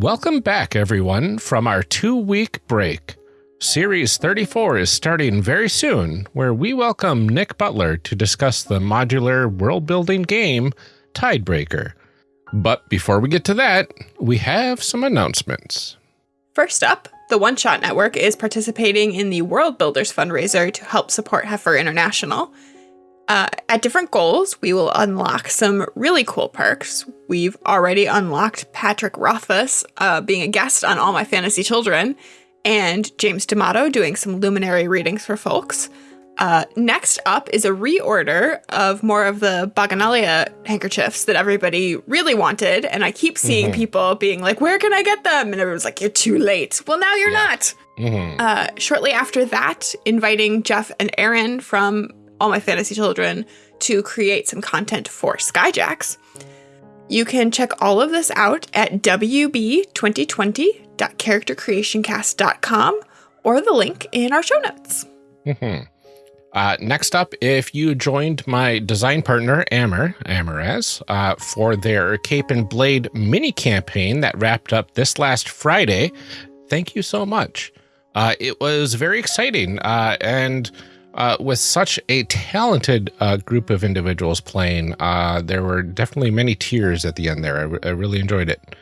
Welcome back, everyone, from our two week break. Series 34 is starting very soon, where we welcome Nick Butler to discuss the modular world building game Tidebreaker. But before we get to that, we have some announcements. First up, the One Shot Network is participating in the World Builders fundraiser to help support Heifer International. Uh, at different goals, we will unlock some really cool perks. We've already unlocked Patrick Rothfuss uh, being a guest on All My Fantasy Children, and James D'Amato doing some luminary readings for folks. Uh, next up is a reorder of more of the Baganalia handkerchiefs that everybody really wanted, and I keep seeing mm -hmm. people being like, "Where can I get them?" And everyone's like, "You're too late." Well, now you're yeah. not. Mm -hmm. uh, shortly after that, inviting Jeff and Aaron from all my fantasy children to create some content for Skyjacks. You can check all of this out at wb2020.charactercreationcast.com or the link in our show notes. Mm -hmm. uh, next up, if you joined my design partner, Amer, Amaraz, uh, for their Cape and Blade mini campaign that wrapped up this last Friday, thank you so much. Uh, it was very exciting uh, and uh, with such a talented uh, group of individuals playing, uh, there were definitely many tears at the end there. I, I really enjoyed it.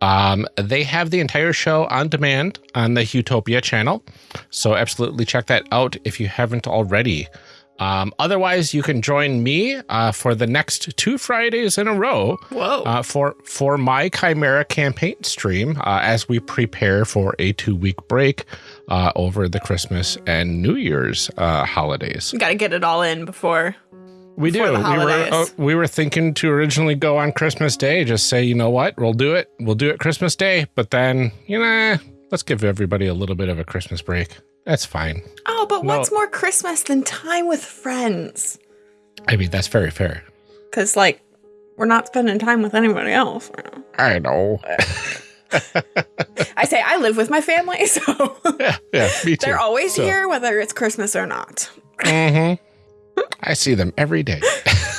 Um, they have the entire show on demand on the Utopia channel, so absolutely check that out if you haven't already. Um, otherwise, you can join me uh, for the next two Fridays in a row uh, for for my Chimera campaign stream uh, as we prepare for a two week break uh, over the Christmas and New Year's uh, holidays. Got to get it all in before. We do. We were uh, we were thinking to originally go on Christmas Day. Just say, you know what, we'll do it. We'll do it Christmas Day. But then, you know, let's give everybody a little bit of a Christmas break. That's fine. Oh, but no. what's more Christmas than time with friends? I mean, that's very fair. Because, like, we're not spending time with anybody else. I know. I say I live with my family, so yeah, yeah, me too. They're always so. here, whether it's Christmas or not. Mm-hmm. I see them every day.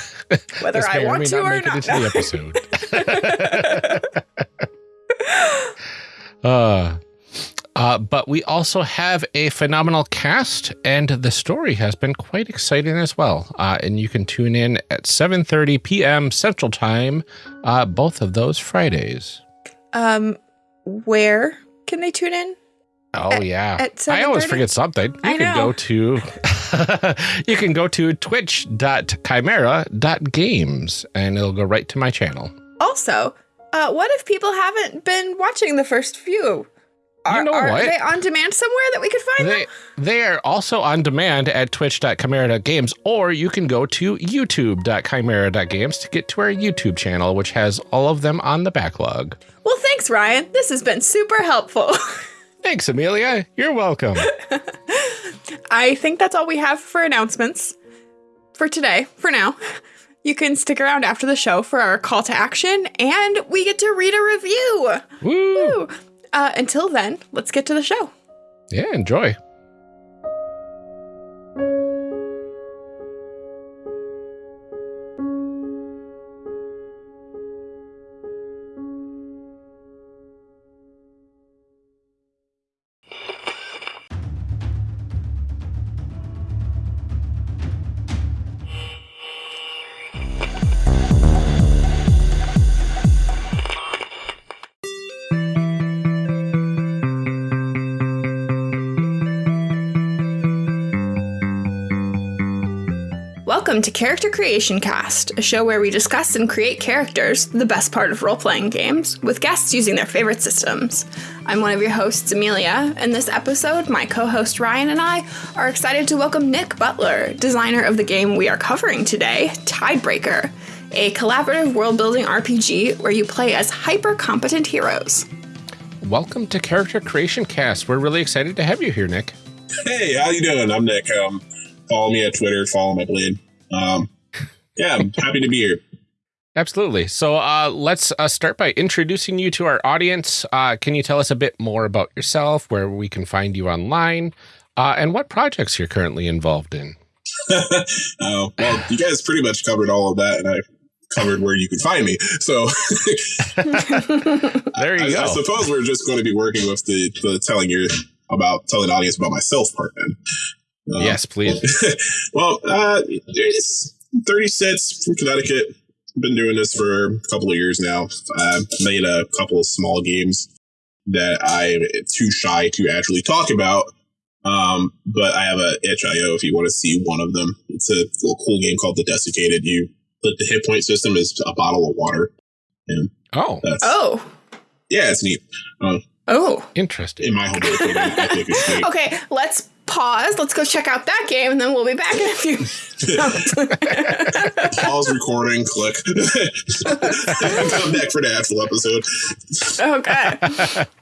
whether I want to or not. It episode. uh, uh, but we also have a phenomenal cast, and the story has been quite exciting as well. Uh, and you can tune in at 7.30 p.m. Central Time, uh, both of those Fridays. Um, where can they tune in? Oh at, yeah. At I always forget something. You I can know. go to you can go to twitch.chimera.games and it'll go right to my channel. Also, uh, what if people haven't been watching the first few? Are, you know are what? they on demand somewhere that we could find they, them? They are also on demand at twitch.chimera.games, or you can go to youtube.chimera.games to get to our YouTube channel, which has all of them on the backlog. Well, thanks, Ryan. This has been super helpful. thanks, Amelia. You're welcome. I think that's all we have for announcements for today, for now. You can stick around after the show for our call to action, and we get to read a review. Woo! Woo. Uh, until then, let's get to the show. Yeah, enjoy. To Character Creation Cast, a show where we discuss and create characters, the best part of role playing games, with guests using their favorite systems. I'm one of your hosts, Amelia, and this episode, my co host Ryan and I are excited to welcome Nick Butler, designer of the game we are covering today, Tidebreaker, a collaborative world building RPG where you play as hyper competent heroes. Welcome to Character Creation Cast. We're really excited to have you here, Nick. Hey, how you doing? I'm Nick. Um, follow me at Twitter, follow my blade. Um, yeah, I'm happy to be here. Absolutely. So uh, let's uh, start by introducing you to our audience. Uh, can you tell us a bit more about yourself, where we can find you online, uh, and what projects you're currently involved in? oh, well, you guys pretty much covered all of that, and I covered where you can find me. So there you I, go. I suppose we're just going to be working with the, the telling you about telling the audience about myself part then. Uh, yes, please. well, uh, it's 30 sets from Connecticut. Been doing this for a couple of years now. I've made a couple of small games that I'm too shy to actually talk about. Um, but I have a itch.io if you want to see one of them. It's a little cool game called The Desiccated. You put the hit point system is a bottle of water. And oh. Oh. Yeah, it's neat. Uh, oh. Interesting. In my humble opinion, I think it's neat. Okay, let's pause. Let's go check out that game, and then we'll be back in a few. pause recording. Click. Come back for the actual episode. Okay.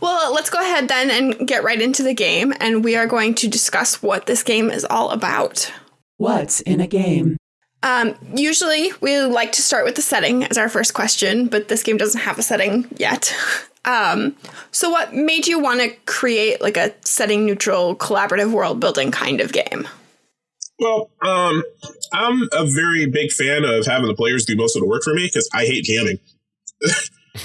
Well, let's go ahead then and get right into the game, and we are going to discuss what this game is all about. What's in a game? Um, usually, we like to start with the setting as our first question, but this game doesn't have a setting yet. Um, so, what made you want to create like a setting neutral, collaborative world building kind of game? Well, um, I'm a very big fan of having the players do most of the work for me because I hate jamming.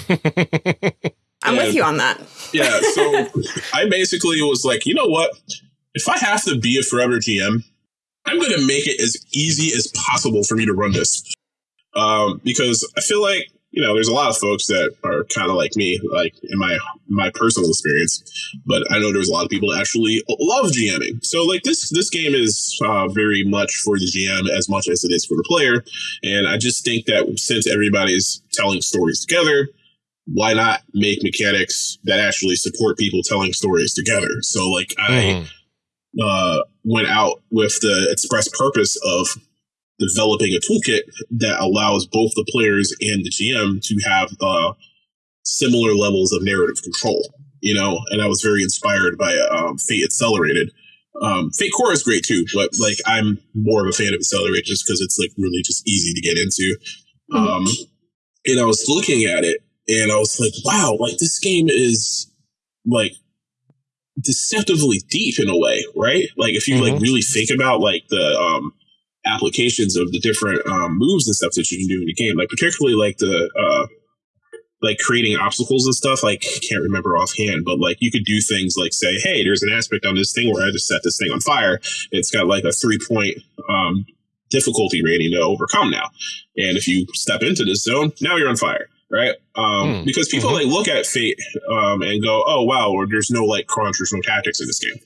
I'm with you on that. yeah, so I basically was like, you know what? If I have to be a forever GM, I'm going to make it as easy as possible for me to run this. Um, because I feel like, you know, there's a lot of folks that are kind of like me, like in my my personal experience. But I know there's a lot of people that actually love GMing. So like this this game is uh, very much for the GM as much as it is for the player. And I just think that since everybody's telling stories together, why not make mechanics that actually support people telling stories together? So like I mm-hmm. uh, went out with the express purpose of developing a toolkit that allows both the players and the GM to have uh, similar levels of narrative control. You know, and I was very inspired by um, Fate Accelerated. Um, Fate Core is great too, but like I'm more of a fan of Accelerate just because it's like really just easy to get into. Mm-hmm. Um, and I was looking at it and I was like, wow, like this game is like deceptively deep in a way, right? Like if you mm-hmm. like really think about like the um applications of the different um moves and stuff that you can do in the game, like particularly like the uh like creating obstacles and stuff, like can't remember offhand, but like you could do things like say, hey, there's an aspect on this thing where I just set this thing on fire. It's got like a three point um difficulty rating to overcome now. And if you step into this zone, now you're on fire right? Um, mm. Because people mm-hmm. like look at Fate um, and go, "Oh wow," or there's no like crunch, there's no tactics in this game.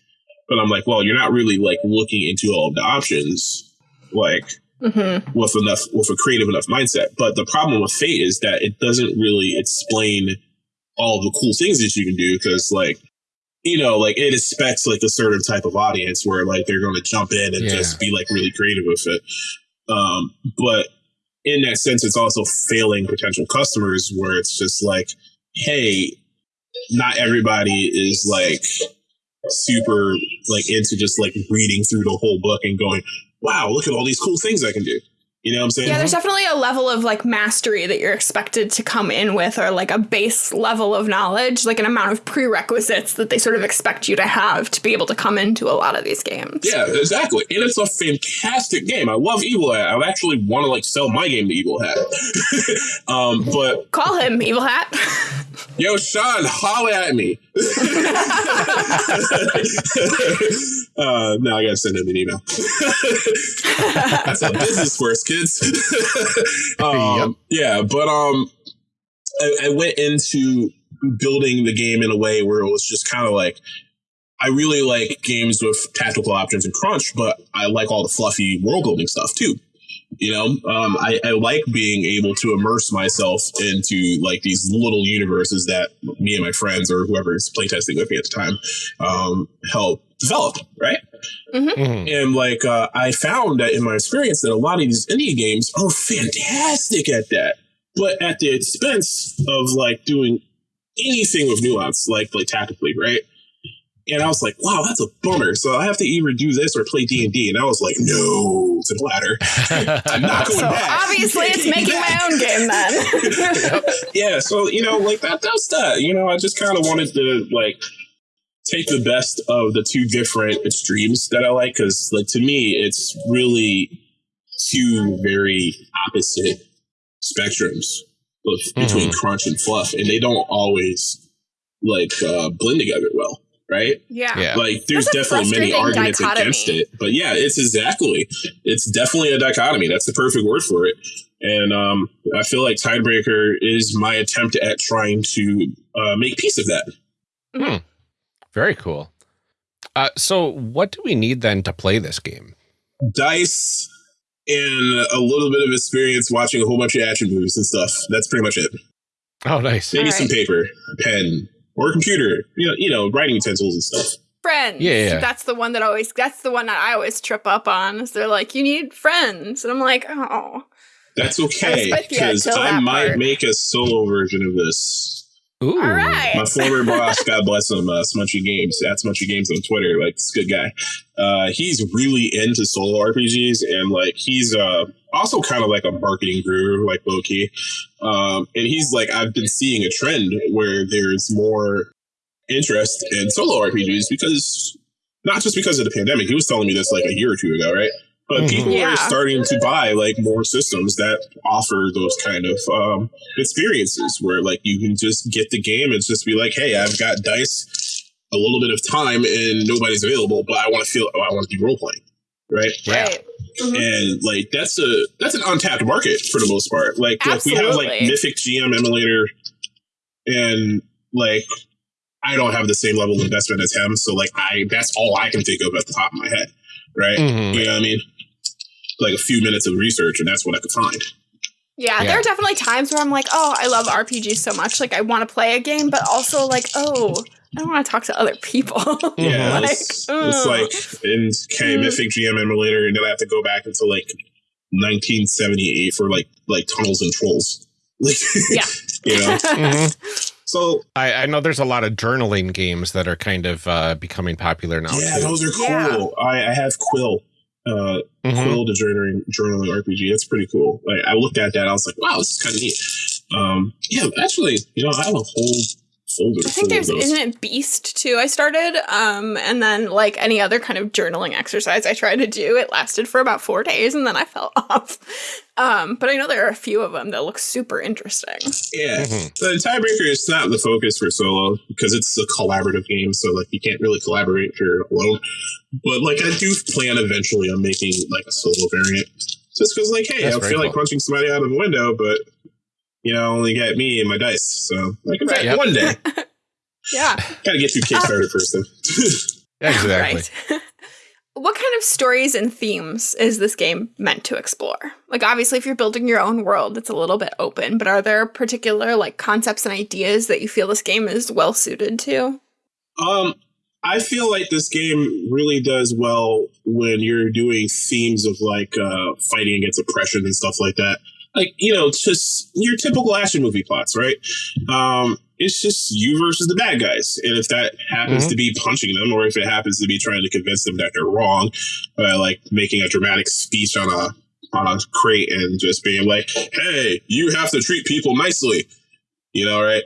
But I'm like, well, you're not really like looking into all of the options, like mm-hmm. with enough with a creative enough mindset. But the problem with Fate is that it doesn't really explain all the cool things that you can do because like you know, like it expects like a certain type of audience where like they're going to jump in and yeah. just be like really creative with it. Um, but in that sense, it's also failing potential customers where it's just like, hey, not everybody is like super like into just like reading through the whole book and going, wow, look at all these cool things I can do. You know what I'm saying? Yeah, there's definitely a level of like mastery that you're expected to come in with, or like a base level of knowledge, like an amount of prerequisites that they sort of expect you to have to be able to come into a lot of these games. Yeah, exactly. And it's a fantastic game. I love Evil Hat. I actually want to like sell my game to Evil Hat. um, but call him Evil Hat. Yo, Sean, holler at me. uh, now I gotta send him an email. That's how business works, kids. um, yep. Yeah, but um, I, I went into building the game in a way where it was just kind of like I really like games with tactical options and crunch, but I like all the fluffy world building stuff too. You know, um, I, I, like being able to immerse myself into like these little universes that me and my friends or whoever's playtesting with me at the time um, help develop, right? Mm-hmm. Mm-hmm. And like uh, I found that in my experience that a lot of these indie games are fantastic at that, but at the expense of like doing anything with nuance, like like tactically, right? And I was like, wow, that's a bummer. So I have to either do this or play D and D. And I was like, no, to the latter. I'm not going so back. Obviously, it's making my own game then. yeah. So you know, like that. That's that. You know, I just kind of wanted to like take the best of the two different extremes that I like because, like, to me, it's really two very opposite spectrums of, between crunch and fluff, and they don't always like uh, blend together well, right? Yeah. Yeah. Like there's definitely many arguments dichotomy. against it, but yeah, it's exactly it's definitely a dichotomy. That's the perfect word for it. And um, I feel like Tidebreaker is my attempt at trying to uh, make peace of that. Very cool. Uh, so, what do we need then to play this game? Dice and a little bit of experience watching a whole bunch of action movies and stuff. That's pretty much it. Oh, nice. Maybe All some paper, pen, or a computer. You know, you know, writing utensils and stuff. Friends. Yeah, yeah. That's the one that always that's the one that I always trip up on. Is they're like, you need friends. And I'm like, oh. That's okay because I might part. make a solo version of this. Ooh. All right. My former boss, God bless him, uh, Smunchy Games, at Smunchy Games on Twitter, like this good guy. Uh, he's really into solo RPGs and like he's uh, also kind of like a marketing guru, like low key. Um, and he's like, I've been seeing a trend where there's more interest in solo RPGs because not just because of the pandemic. He was telling me this like a year or two ago, right? But Mhm. people Yeah. are starting to buy like more systems that offer those kind of um, experiences where like you can just get the game and just be like, hey, I've got dice, a little bit of time, and nobody's available, but I want to feel, oh, I want to be role playing, right? Yeah. Right. Mhm. and like that's a that's an untapped market for the most part. Like, like we have like Absolutely. Mythic GM emulator, and like I don't have the same level of investment as him, so like I that's all I can think of at the top of my head, right? Mhm. You know what I mean? Like a few minutes of research, and that's what I could find. Yeah, Yeah. there are definitely times where I'm like, oh, I love RPGs so much. Like, I want to play a game, but also, like, oh, I don't want to talk to other people. Yeah, Like, it's, ugh. it's like in okay, Mm. Mythic GM emulator, and then I have to go back into like 1978 for like like tunnels and trolls. Like, Yeah. you know. Mhm. So I, I know there's a lot of journaling games that are kind of uh, becoming popular now. yeah, too. those are cool. Yeah. I, I have Quill. Uh, Mhm. Quill, the journaling, journaling RPG. That's pretty cool. Like I looked at that, I was like, wow, this is kind of neat. Um, yeah, actually, you know, I have a whole folder. I think there's those. isn't it Beast too. I started, um, and then like any other kind of journaling exercise I tried to do, it lasted for about four days, and then I fell off. Um, but I know there are a few of them that look super interesting. Yeah, Mhm. the Tidebreaker is not the focus for solo because it's a collaborative game, so like you can't really collaborate if you're alone. But like I do plan eventually on making like a solo variant, just because like hey, That's I very feel like punching somebody out of a window, but you know, only get me and my dice. So like in fact, Yep. one day Yeah, gotta get through Kickstarter first. Though. Exactly. right. what kind of stories and themes is this game meant to explore? Like, obviously, if you're building your own world, it's a little bit open. But are there particular like concepts and ideas that you feel this game is well suited to? Um, I feel like this game really does well when you're doing themes of like uh, fighting against oppression and stuff like that. Like you know, just your typical action movie plots, right? Um, it's just you versus the bad guys, and if that happens Mhm. to be punching them, or if it happens to be trying to convince them that they're wrong, by like making a dramatic speech on a on a crate and just being like, "Hey, you have to treat people nicely," you know, right?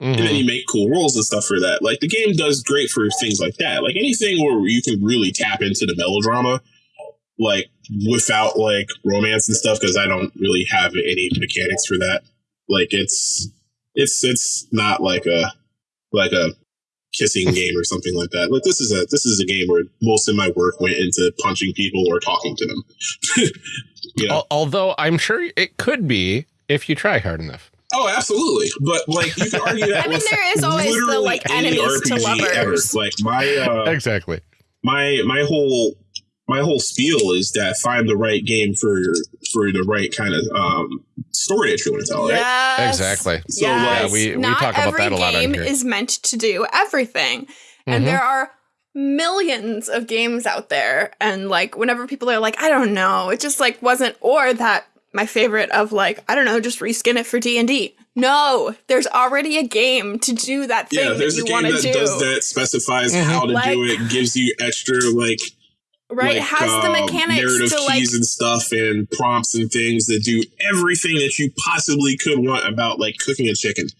and then Mhm. you make cool rules and stuff for that. Like the game does great for things like that. Like anything where you can really tap into the melodrama, like without like romance and stuff, because I don't really have any mechanics for that. Like it's it's it's not like a like a kissing game or something like that. Like this is a this is a game where most of my work went into punching people or talking to them. you know? Al- Although I'm sure it could be if you try hard enough. Oh, absolutely. But like you can argue that I mean, there is always the, like, any enemies to RPG ever. lovers. Like my uh, exactly. my my whole my whole spiel is that find the right game for for the right kind of um, story that you want to tell, right? Exactly. So, yes. like, we- we Not talk about every that a lot on game is meant to do everything, and Mhm. there are millions of games out there. And like, whenever people are like, "I don't know," it just like wasn't, or that my favorite of like, I don't know, just reskin it for D and D. No, there's already a game to do that thing Yeah, that there's a game that do. does that, specifies Mhm. how to do it, gives you extra like Right. like, Has the um, mechanics narrative to like keys and stuff and prompts and things that do everything that you possibly could want about like cooking a chicken.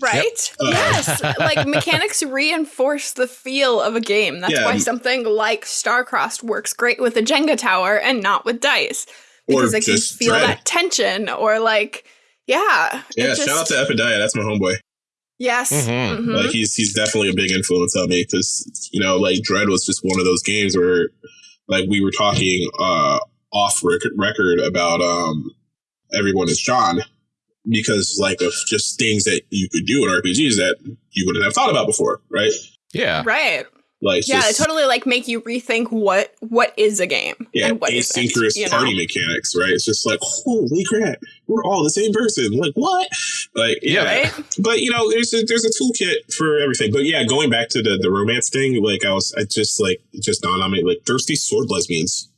Right? Uh, yes. like mechanics reinforce the feel of a game. That's Yeah. why something like Starcrossed works great with a Jenga tower and not with dice. Or Because it can feel Dread. that tension or like yeah. it Yeah, just- shout out to Epidiah. That's my homeboy. Yes. Mhm. mhm. Like he's he's definitely a big influence on me because you know like Dread was just one of those games where like we were talking uh off record, record about um everyone is John because like of just things that you could do in RPGs that you wouldn't have thought about before, right? Yeah. Right. Like Yeah, just, totally like make you rethink what what is a game yeah, and what isn't, asynchronous you know? party mechanics, right? It's just like holy crap, we're all the same person. Like what? Like yeah, Right? but you know, there's a there's a toolkit for everything. But yeah, going back to the the romance thing, like I was, I just like just dawned on me, like thirsty sword lesbians.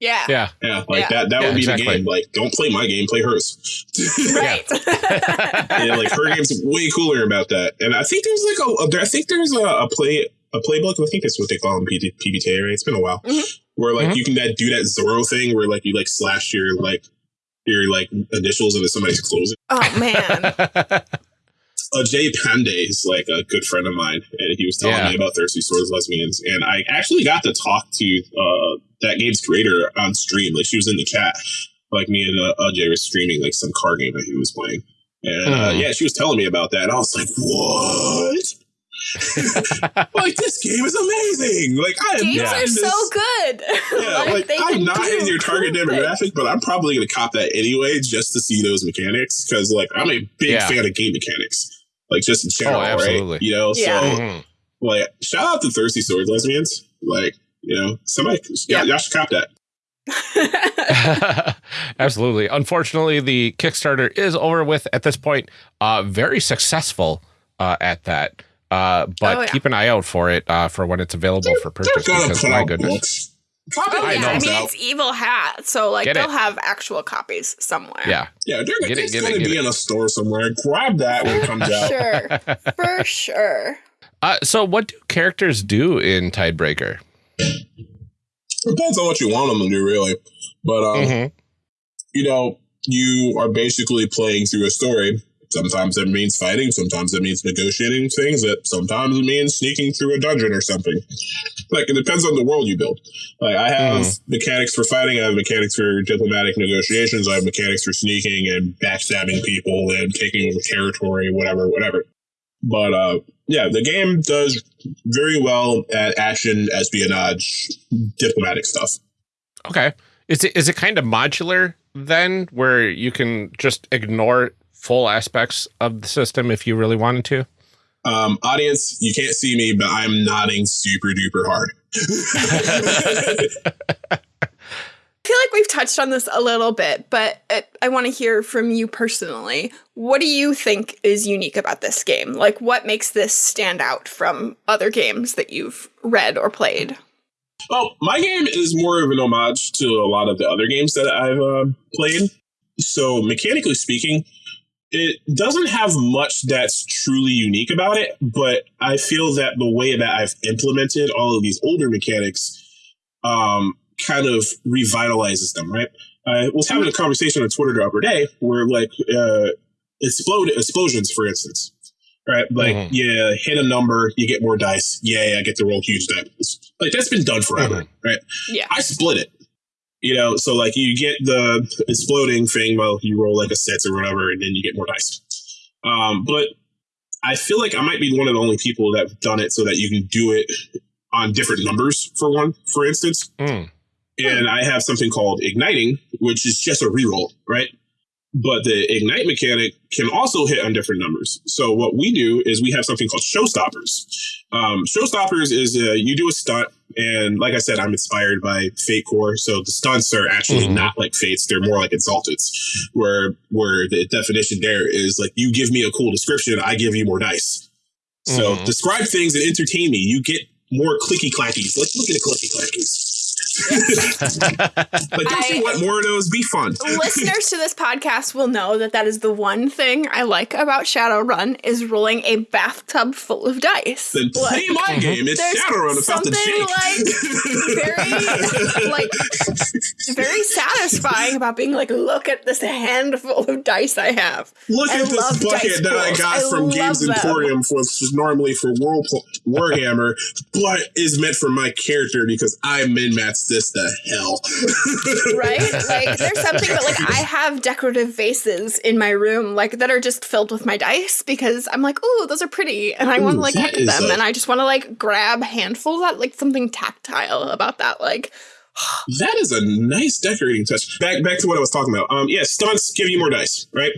Yeah. Yeah. Yeah, like Yeah. that. That Yeah, would be exactly. the game. Like, don't play my game, play hers. Right. yeah, like her game's way cooler about that. And I think there's like a, a I think there's a, a play a playbook. I think that's what they call them PT, PBTA. Right? It's been a while. Mhm. Where like Mhm. you can that, do that Zorro thing where like you like slash your like your like initials into somebody's clothes. oh man. uh, Jay Pandey is like a good friend of mine, and he was telling Yeah. me about Thirsty Sword Lesbians, and I actually got to talk to uh, that game's creator on stream. Like she was in the chat, like me and uh, uh, Jay were streaming like some car game that he was playing, and uh, Hmm. yeah, she was telling me about that. And I was like, what? like this game is amazing! Like I am Games not are in so good. Yeah, like, they I'm not in your target cool demographic, but I'm probably going to cop that anyway just to see those mechanics because, like, I'm a big Yeah. fan of game mechanics, like just in general, Oh, absolutely. right? You know, Yeah. so Mhm. like, shout out to Thirsty Sword Lesbians, like, you know, somebody, Yeah. yeah, y'all should cop that. Absolutely. Unfortunately, the Kickstarter is over with at this point. Uh, very successful uh, at that. Uh, but Oh, yeah. keep an eye out for it uh, for when it's available for purchase. Because my goodness, books. Cop Oh, it I yeah. I mean, out. it's Evil Hat, so like Get they'll it. have actual copies somewhere. yeah, Yeah, they're, Get it, it's it, going to be it. in a store somewhere. Grab that when it comes out. Sure. For sure. Uh, so, what do characters do in Tidebreaker? Depends on what you want them to do, really. But um, Mhm. you know, you are basically playing through a story. Sometimes that means fighting, sometimes it means negotiating things, that sometimes it means sneaking through a dungeon or something. Like it depends on the world you build. Like I have mechanics for fighting, I have mechanics for diplomatic negotiations, I have mechanics for sneaking and backstabbing people and taking over territory, whatever, whatever. But uh yeah, the game does very well at action, espionage, diplomatic stuff. Okay. Is it is it kind of modular then, where you can just ignore full aspects of the system if you really wanted to? Um, audience, you can't see me, but I'm nodding super duper hard. I feel like we've touched on this a little bit, but uh, I want to hear from you personally. What do you think is unique about this game? Like, what makes this stand out from other games that you've read or played? well, my game is more of an homage to a lot of the other games that I've uh, played. So, mechanically speaking, it doesn't have much that's truly unique about it, but I feel that the way that I've implemented all of these older mechanics um, kind of revitalizes them, right? I was having a conversation on Twitter the other day where, like, uh, explode explosions, for instance, right? Like, Mhm. yeah, hit a number, you get more dice. Yay, I get to roll huge dice. Like, that's been done forever, right? Yeah. I split it. You know, so like you get the exploding thing while you roll like a sets or whatever, and then you get more dice. Um, but I feel like I might be one of the only people that have done it so that you can do it on different numbers for one, for instance. Mm. And I have something called igniting, which is just a reroll, right? But the ignite mechanic can also hit on different numbers. So what we do is we have something called showstoppers. Um, showstoppers is uh, you do a stunt, and like I said, I'm inspired by Fate Core, so the stunts are actually Mhm. not like Fates; they're more like Exalteds, where where the definition there is like you give me a cool description, I give you more dice. So Mhm. describe things and entertain me. You get more clicky clackies. Let's look at the clicky clackies. like, don't you I- want more of those? Be fun. Listeners to this podcast will know that that is the one thing I like about Shadowrun is rolling a bathtub full of dice. Then play Like, my uh-huh. game. It's there's Shadowrun without the something, Jake. very like very satisfying about being like, look at this handful of dice I have. Look I at this bucket that I got I from Games them. Emporium, for, which is normally for War, Warhammer, but is meant for my character because I min maxed this the hell. right? Like there's something but like I have decorative vases in my room like that are just filled with my dice because I'm like, oh, those are pretty. And I want to like look at them and I just want to like grab handfuls of that, like something tactile about that. Like That is a nice decorating touch. Back back to what I was talking about. Um, yeah, stunts give you more dice, right?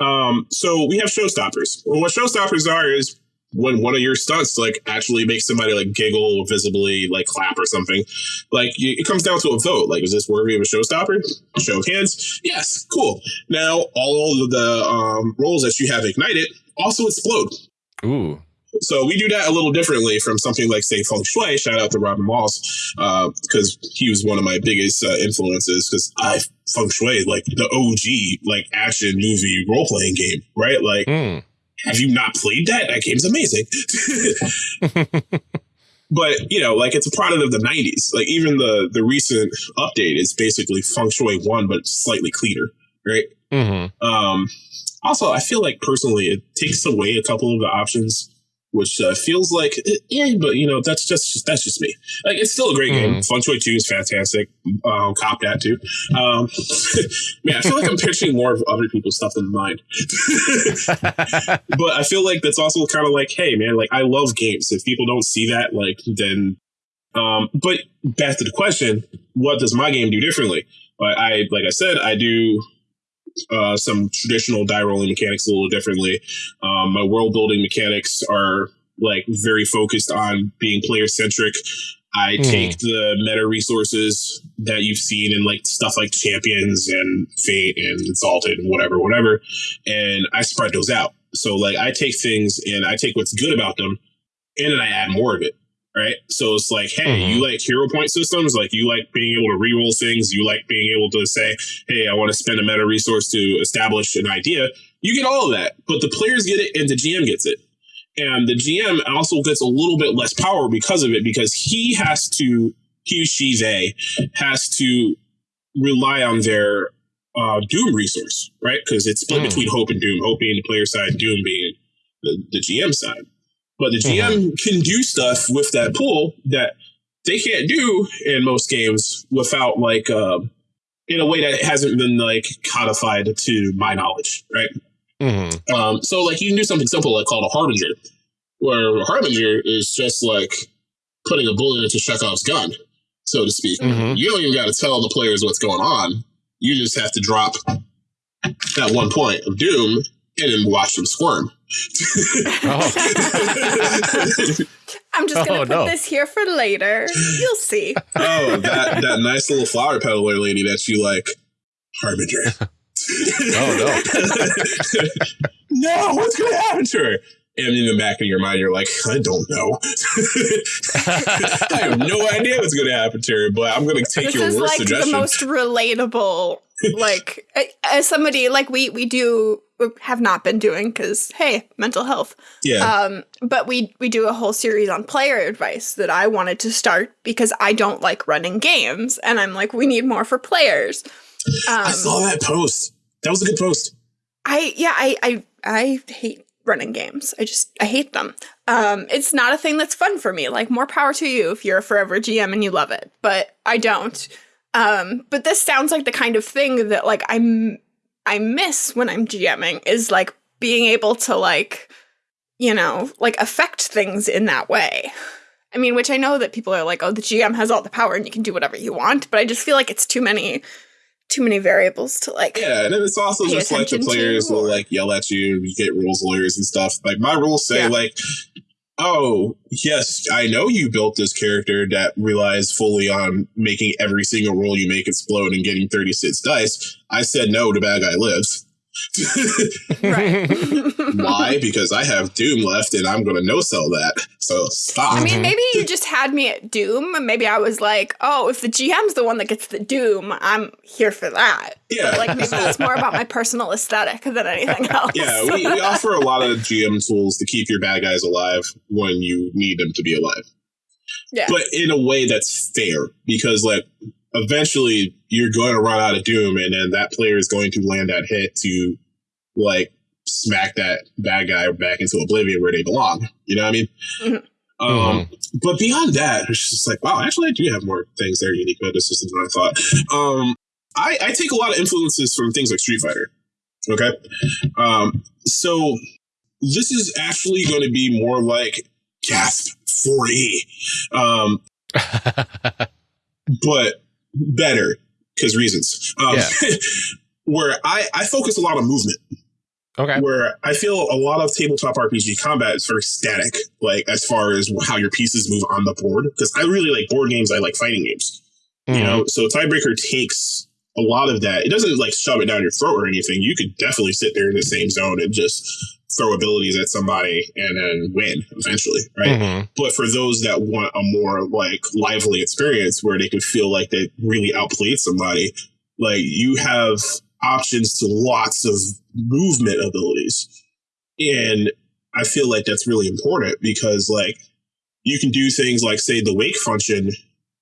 Um, so we have showstoppers. Well, what showstoppers are is when one of your stunts like actually makes somebody like giggle or visibly like clap or something. Like y- it comes down to a vote. Like, is this worthy of a showstopper? Show of hands. Yes, cool. Now all of the um, rolls that you have ignited also explode. Ooh. So we do that a little differently from something like, say, Feng Shui. Shout out to Robin Laws because he was one of my biggest uh, influences. Because I Feng Shui, like the OG, like action movie role playing game, right? Like, Mm. Have you not played that? That game's amazing. but you know, like it's a product of the '90s. Like even the the recent update is basically Feng Shui one, but slightly cleaner, right? Mm-hmm. Um, also, I feel like personally, it takes away a couple of the options, which uh, feels like, eh, yeah, but you know, that's just that's just me. Like, it's still a great game. Feng Shui Two is fantastic. Um, cop that too. Um, man, I feel like I'm pitching more of other people's stuff than mine. but I feel like that's also kind of like, hey, man, like I love games. If people don't see that, like, then. Um, but back to the question, what does my game do differently? Like I, like I said, I do uh, some traditional die rolling mechanics a little differently. Um, my world building mechanics are like very focused on being player centric. I Hmm. take the meta resources that you've seen in like stuff like champions and fate and exalted and whatever, whatever, and I spread those out. So like I take things and I take what's good about them and then I add more of it. Right. So it's like, hey, Mhm. you like hero point systems, like you like being able to reroll things, you like being able to say, hey, I want to spend a meta resource to establish an idea. You get all of that, but the players get it and the GM gets it. And the GM also gets a little bit less power because of it, because he has to, he, she, they has to rely on their uh, Doom resource, right? Because it's split Mm. between Hope and Doom, Hope being the player side, Doom being the, the GM side. But the GM can do stuff with that pool that they can't do in most games without like um, in a way that hasn't been like codified to my knowledge, right? hmm Um, so like you can do something simple like called a harbinger, where a harbinger is just like putting a bullet into Chekhov's gun, so to speak. Mhm. You don't even got to tell the players what's going on. You just have to drop that one point of doom and then watch them squirm. Oh. I'm just gonna Oh, put no. this here for later. You'll see. Oh, that that nice little flower peddler lady that you like, Harbinger. Oh, no, no, what's going to happen to her? And in the back of your mind, you're like, I don't know. I have no idea what's going to happen to her, but I'm going to take this your is worst like suggestion. the most relatable like as somebody like we we do have not been doing because hey mental health yeah. um but we we do a whole series on player advice that i wanted to start because i don't like running games and i'm like we need more for players um I saw that post. That was a good post. I yeah, I I I hate running games. I just I hate them. Um it's not a thing that's fun for me. Like more power to you if you're a forever GM and you love it, but I don't. Um but this sounds like the kind of thing that like I'm I miss when I'm GMing is like being able to like you know, like affect things in that way. I mean, which I know that people are like, "Oh, the GM has all the power and you can do whatever you want," but I just feel like it's too many too many variables to like Yeah, and it's also just like the attention to, players will like yell at you you get rules lawyers and stuff. Like my rules say Yeah. like, oh yes, I know you built this character that relies fully on making every single roll you make explode and getting 36 dice. I said no to bad guy lives. Right. Why? Because I have Doom left and I'm going to no sell that. So stop. I mean, maybe you mm-hmm. just had me at Doom. And maybe I was like, oh, if the GM's the one that gets the Doom, I'm here for that. yeah. Like maybe that's more about my personal aesthetic than anything else. Yeah, we, we offer a lot of GM tools to keep your bad guys alive when you need them to be alive. Yeah. But in a way that's fair because, like, eventually you're going to run out of Doom and then that player is going to land that hit to, like, smack that bad guy back into oblivion where they belong. You know what I mean? Mhm. Um, But beyond that, it's just like, wow, actually, I do have more things that are unique about this system than I thought. Um, I, I take a lot of influences from things like Street Fighter. Okay. Um, so this is actually going to be more like gasp 4E, um, but better because reasons. Um, Yeah. where I, I focus a lot on movement okay. where I feel a lot of tabletop RPG combat is very static, like as far as how your pieces move on the board. Because I really like board games, I like fighting games. You Mhm. know, so Tidebreaker takes a lot of that. It doesn't like shove it down your throat or anything. You could definitely sit there in the same zone and just throw abilities at somebody and then win eventually, right? Mhm. But for those that want a more like lively experience where they could feel like they really outplayed somebody, like you have options to lots of movement abilities. And I feel like that's really important because like you can do things like say the wake function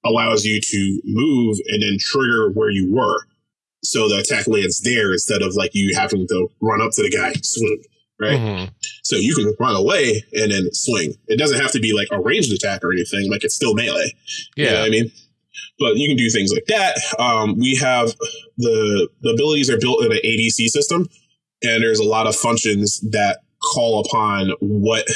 allows you to move and then trigger where you were. So the attack lands there instead of like you having to run up to the guy, swing, right? Mhm. So you can run away and then swing. It doesn't have to be like a ranged attack or anything. Like it's still melee. You know Yeah. what I mean? But you can do things like that. Um, we have the the abilities are built in an ABC system, and there's a lot of functions that call upon what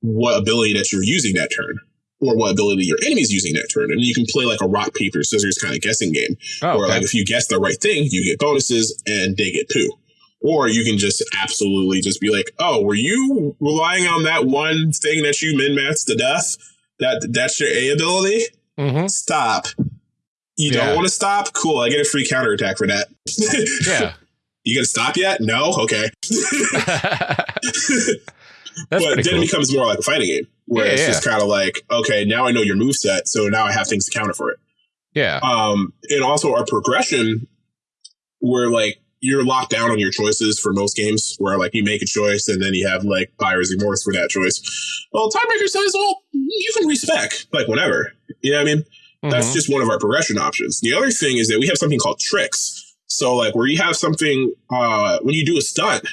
what ability that you're using that turn, or what ability your enemy's using that turn, and you can play like a rock paper scissors kind of guessing game Oh, or okay. like if you guess the right thing, you get bonuses and they get poo. Or you can just absolutely just be like, oh, were you relying on that one thing that you min maxed to death? That that's your A ability? Mhm. Stop. You Yeah. don't want to stop? Cool, I get a free counterattack for that. Yeah. You gonna stop yet? No? Okay. That's but then cool. it becomes more like a fighting game where Yeah, it's yeah. just kind of like, okay, now I know your move set, so now I have things to counter for it. yeah. um, and also our progression where like you're locked down on your choices for most games where like you make a choice and then you have like buyer's remorse for that choice well Tidebreaker says well you can respec like whenever you know what i mean that's Mhm. just one of our progression options the other thing is that we have something called tricks so like where you have something uh when you do a stunt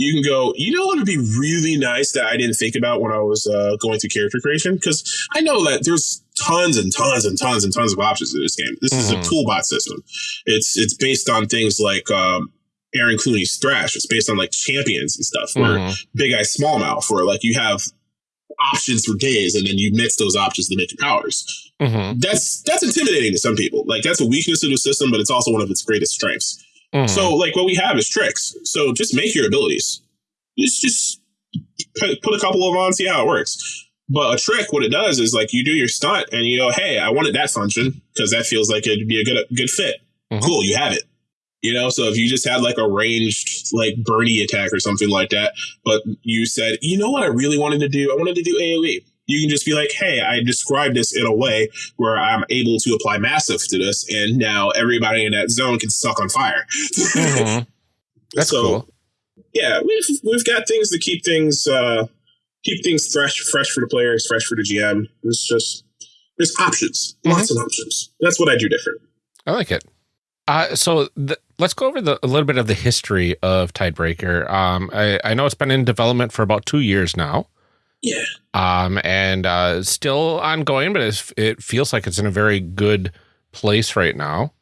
you can go, you know what would be really nice that I didn't think about when I was uh, going through character creation? Because I know that there's tons and tons and tons and tons of options in this game. This is a Mhm. toolbot system. It's it's based on things like um, Aaron Clooney's Thrash. It's based on like champions and stuff. Where Mhm. Big Eye Smallmouth, where like you have options for days and then you mix those options to make your powers. Mhm. That's that's intimidating to some people. Like that's a weakness of the system, but it's also one of its greatest strengths. Mhm. So, like, what we have is tricks. So, just make your abilities. Just, just put, a couple of them on, see how it works. But a trick, what it does is like you do your stunt and you go, "Hey, I wanted that function because that feels like it'd be a good good fit." Mhm. Cool, you have it. You know, so if you just had like a ranged like Bernie attack or something like that, but you said, "You know what I really wanted to do? I wanted to do AOE." You can just be like, "Hey, I described this in a way where I'm able to apply massive to this, and now everybody in that zone can suck on fire." Mhm. That's So, cool. yeah, we've we've got things to keep things uh keep things fresh, fresh for the players, fresh for the GM. It's just there's options, lots of options. That's what I do different. I like it. Uh, so let's go over the, a little bit of the history of Tidebreaker. Um, I, I know it's been in development for about two years now. Yeah. Um, and uh, still ongoing, but it's, it feels like it's in a very good place right now.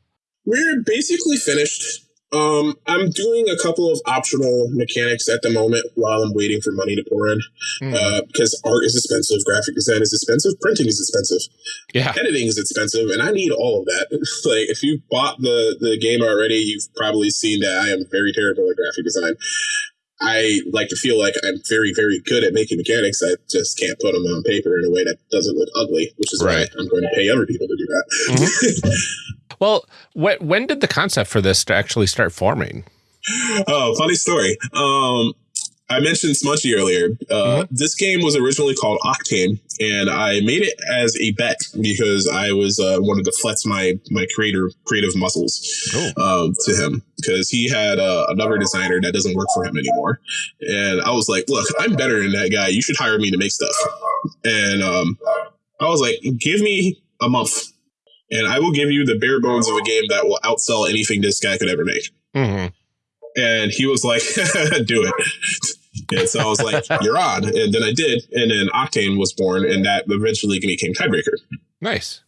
We're basically finished. Um, I'm doing a couple of optional mechanics at the moment while I'm waiting for money to pour in. Mm. Uh, because art is expensive, graphic design is expensive, printing is expensive. yeah. editing is expensive and i need all of that like if you bought the the game already you've probably seen that i am very terrible at graphic design i like to feel like i'm very very good at making mechanics i just can't put them on paper in a way that doesn't look ugly which is Right. why i'm going to pay other people to do that Well, when, when did the concept for this to actually start forming? oh, funny story. Um, I mentioned Smudgy earlier. Uh, This game was originally called Octane, and I made it as a bet because I was uh, wanted to flex my my creator creative muscles Cool. um, to him because he had uh, another designer that doesn't work for him anymore, and I was like, "Look, I'm better than that guy. You should hire me to make stuff." And um, I was like, "Give me a month, and I will give you the bare bones of a game that will outsell anything this guy could ever make." hmm And he was like, do it. And so I was like, you're on. And then I did. And then Octane was born, and that eventually became Tidebreaker. Nice.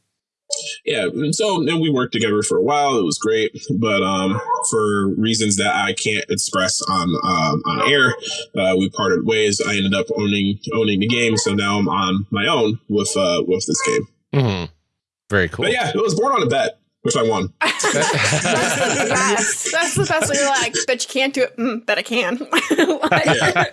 Yeah. And so then we worked together for a while. It was great. But um, for reasons that I can't express on um, on air, uh, we parted ways. I ended up owning owning the game. So now I'm on my own with uh, with this game. hmm Very cool. But yeah, it was born on a bet, which I won. that's the best way. You're like, but you can't do it. Mm, bet I can. Like- Yeah.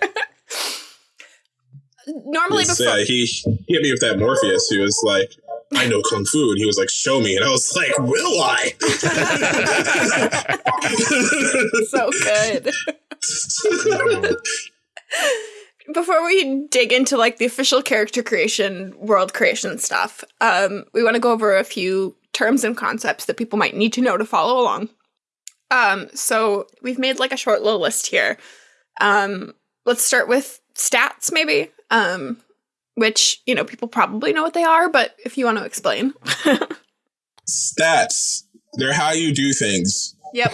Normally, It's, before uh, he, he hit me with that Morpheus. He was like, I know kung fu, and he was like, "Show me," and I was like, "Will I?" so good. Before we dig into like the official character creation, world creation stuff, um, we want to go over a few terms and concepts that people might need to know to follow along. Um, so we've made like a short little list here. Um, let's start with stats, maybe. Um, which you know people probably know what they are, but if you want to explain, Stats. They're how you do things. yep.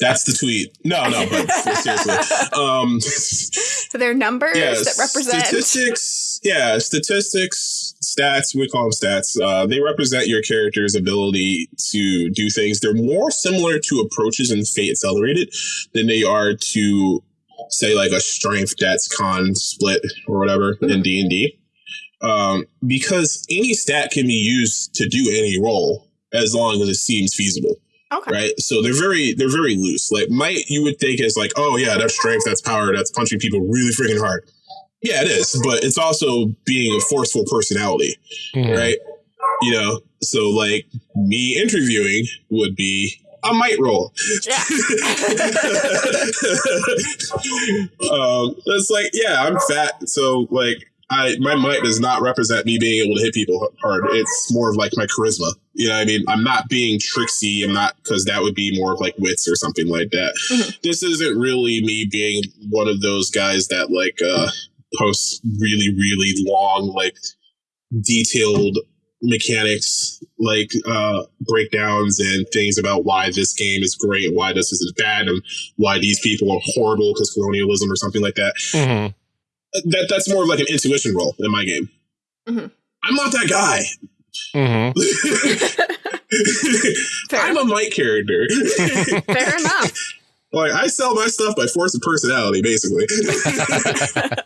That's the tweet. No, no, but seriously. Um, So they're numbers yeah, that represent. statistics. Yeah, statistics, stats. We call them stats. Uh, they represent your character's ability to do things. They're more similar to approaches in Fate Accelerated than they are to say like a strength that's con split or whatever in D and D. Um, because any stat can be used to do any role as long as it seems feasible Okay. right? So they're very they're very loose. Like might you would think is like, oh yeah, that's strength, that's power, that's punching people really freaking hard. Yeah, it is, but it's also being a forceful personality, Mhm. right? You know, so like me interviewing would be a might roll. Yeah. um, it's like, yeah, I'm fat, so like I my might does not represent me being able to hit people hard. It's more of like my charisma. You know what I mean? I'm not being tricksy. I'm not because that would be more of like wits or something like that. Mhm. This isn't really me being one of those guys that like uh posts really, really long, like detailed mechanics like uh breakdowns and things about why this game is great why this is bad and why these people are horrible because colonialism or something like that Mhm. That that's more of like an intuition role in my game. Mhm. i'm not that guy. Mhm. I'm a might character. Fair enough. like i sell my stuff by force of personality basically.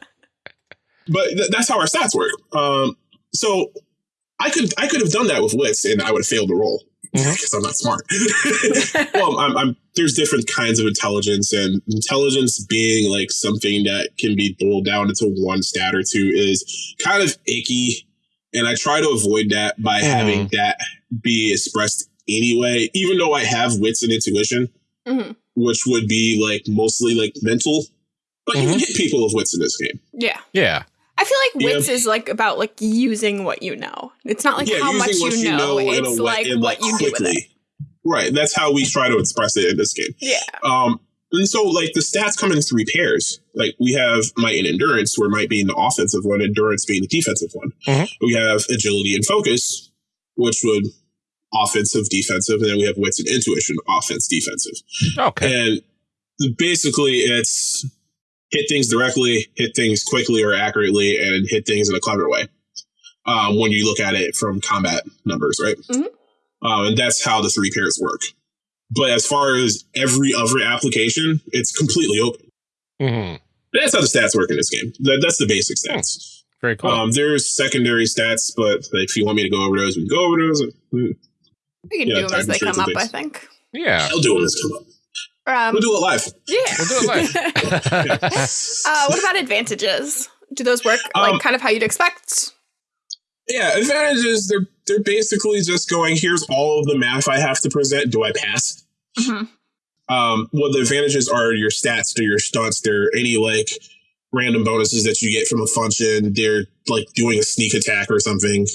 But th- that's how our stats work. Um so i could i could have done that with wits and i would have failed the roll Mhm. because i'm not smart well I'm, I'm there's different kinds of intelligence and intelligence being like something that can be boiled down into one stat or two is kind of icky and i try to avoid that by having that be expressed anyway even though i have wits and intuition Mhm. which would be like mostly like mental but you can hit people with wits in this game Yeah. Yeah. I feel like Yeah. wits is like about like using what you know. It's not like yeah how much what you know. in a It's way- like and, what you do with it. right that's how we try to express it in this game Yeah. Um, and so like the stats come in three pairs. Like we have might and endurance, where might being the offensive one, endurance being the defensive one. Mhm. We have agility and focus, which would offensive, defensive, and then we have wits and intuition, offense, defensive. Okay. And basically, it's hit things directly, hit things quickly or accurately, and hit things in a clever way. Um, when you look at it from combat numbers, right? Mhm. Um, and that's how the three pairs work. But as far as every other application, it's completely open. Mhm. That's how the stats work in this game. That, that's the basic stats. Very cool. Um, there's secondary stats, but if you want me to go over those, we can go over those. Hmm, We can Yeah, do them as they come up, and I think. yeah. I'll do them as come up. Um, We'll do it live. yeah. We'll do it live. uh, what about advantages? Do those work like Um, kind of how you'd expect? Yeah, advantages. They're they're basically just going. Here's all of the math I have to present. Do I pass? Mhm. Um, well, the advantages are your stats to your stunts. There are any like random bonuses that you get from a function. They're like doing a sneak attack or something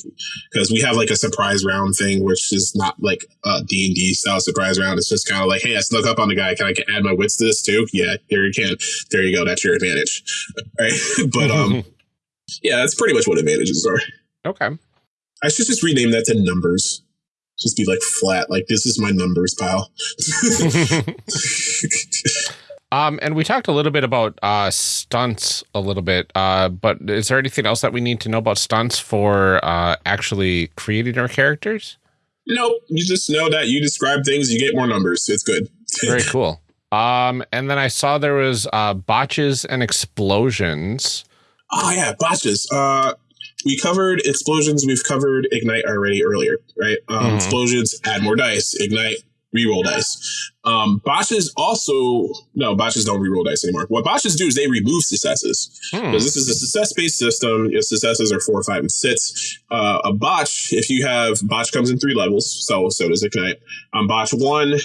because we have like a surprise round thing, which is not like a D and D style surprise round. It's just kind of like, hey, I snuck up on the guy. Can I add my wits to this too? Yeah, there you can. There you go. That's your advantage. Right. but um, yeah, that's pretty much what advantages are. okay. I should just rename that to numbers. Just be like flat, like this is my numbers pile. Um, and we talked a little bit about uh, stunts a little bit, uh, but is there anything else that we need to know about stunts for uh, actually creating our characters? nope, you just know that you describe things, you get more numbers. It's good. Very cool. Um, and then I saw there was uh, botches and explosions. Oh yeah, botches. Uh, we covered explosions. We've covered ignite already earlier, right? Um, Mhm. Explosions add more dice. Ignite reroll dice. Um, botches also no botches don't reroll dice anymore. What botches do is they remove successes. Hmm. because this is a success based system. Your successes are four, five, and six. Uh, a botch, if you have botch comes in three levels, so so does ignite. On botch one,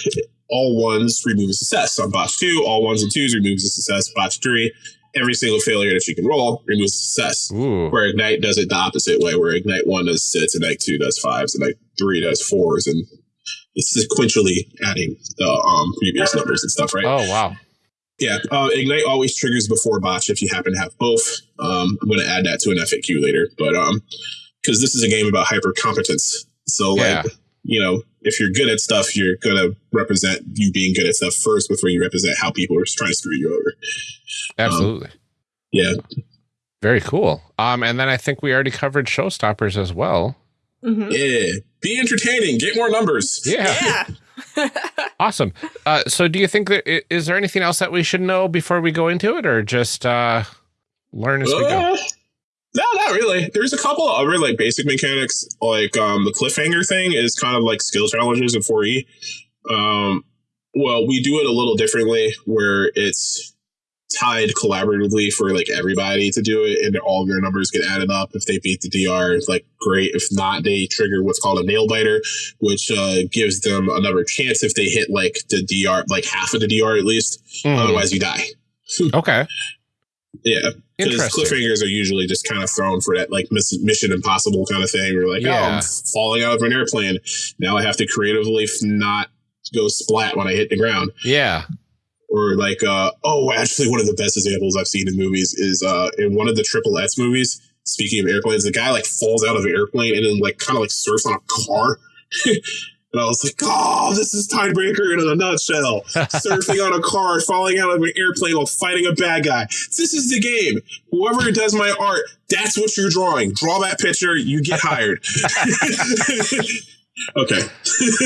all ones remove a success. On botch two, all ones and twos removes a success. Botch three, every single failure that you can roll removes a success. Ooh. Where ignite does it the opposite way, where ignite one does six, ignite two does fives, ignite three does fours, and it's sequentially adding the um, previous numbers and stuff, right? Oh wow. Yeah, uh, Ignite always triggers before botch if you happen to have both. Um, I'm going to add that to an FAQ later, but um, because this is a game about hyper competence, so like Yeah. you know, if you're good at stuff, you're going to represent you being good at stuff first before you represent how people are trying to screw you over. Absolutely. Yeah, Very cool. Um, and then I think we already covered showstoppers as well. Mhm. yeah. Be entertaining. Get more numbers. Yeah. Yeah. Awesome. Uh, so do you think that is there anything else that we should know before we go into it or just uh, learn as we go? Uh, no, not really. There's a couple of other like basic mechanics, like um, the cliffhanger thing is kind of like skill challenges in 4E. Um, well, we do it a little differently, where it's tied collaboratively for like everybody to do it, and all their numbers get added up. If they beat the DR, it's like great. If not, they trigger what's called a nail biter, which uh, gives them another chance if they hit like the DR, like half of the DR at least. Mhm. Otherwise, you die. Okay. Yeah. Because cliffhangers are usually just kind of thrown for that like miss- mission impossible kind of thing. Or like, oh, I'm falling out of an airplane. Now I have to creatively not go splat when I hit the ground. Yeah. Or like, uh, oh, actually, one of the best examples I've seen in movies is uh, in one of the Triple X movies. Speaking of airplanes, the guy like falls out of an airplane and then like kind of like surfs on a car. and I was like, oh, this is Tidebreaker in a nutshell. Surfing on a car, falling out of an airplane while fighting a bad guy. This is the game. Whoever does my art, that's what you're drawing. Draw that picture, you get hired. okay.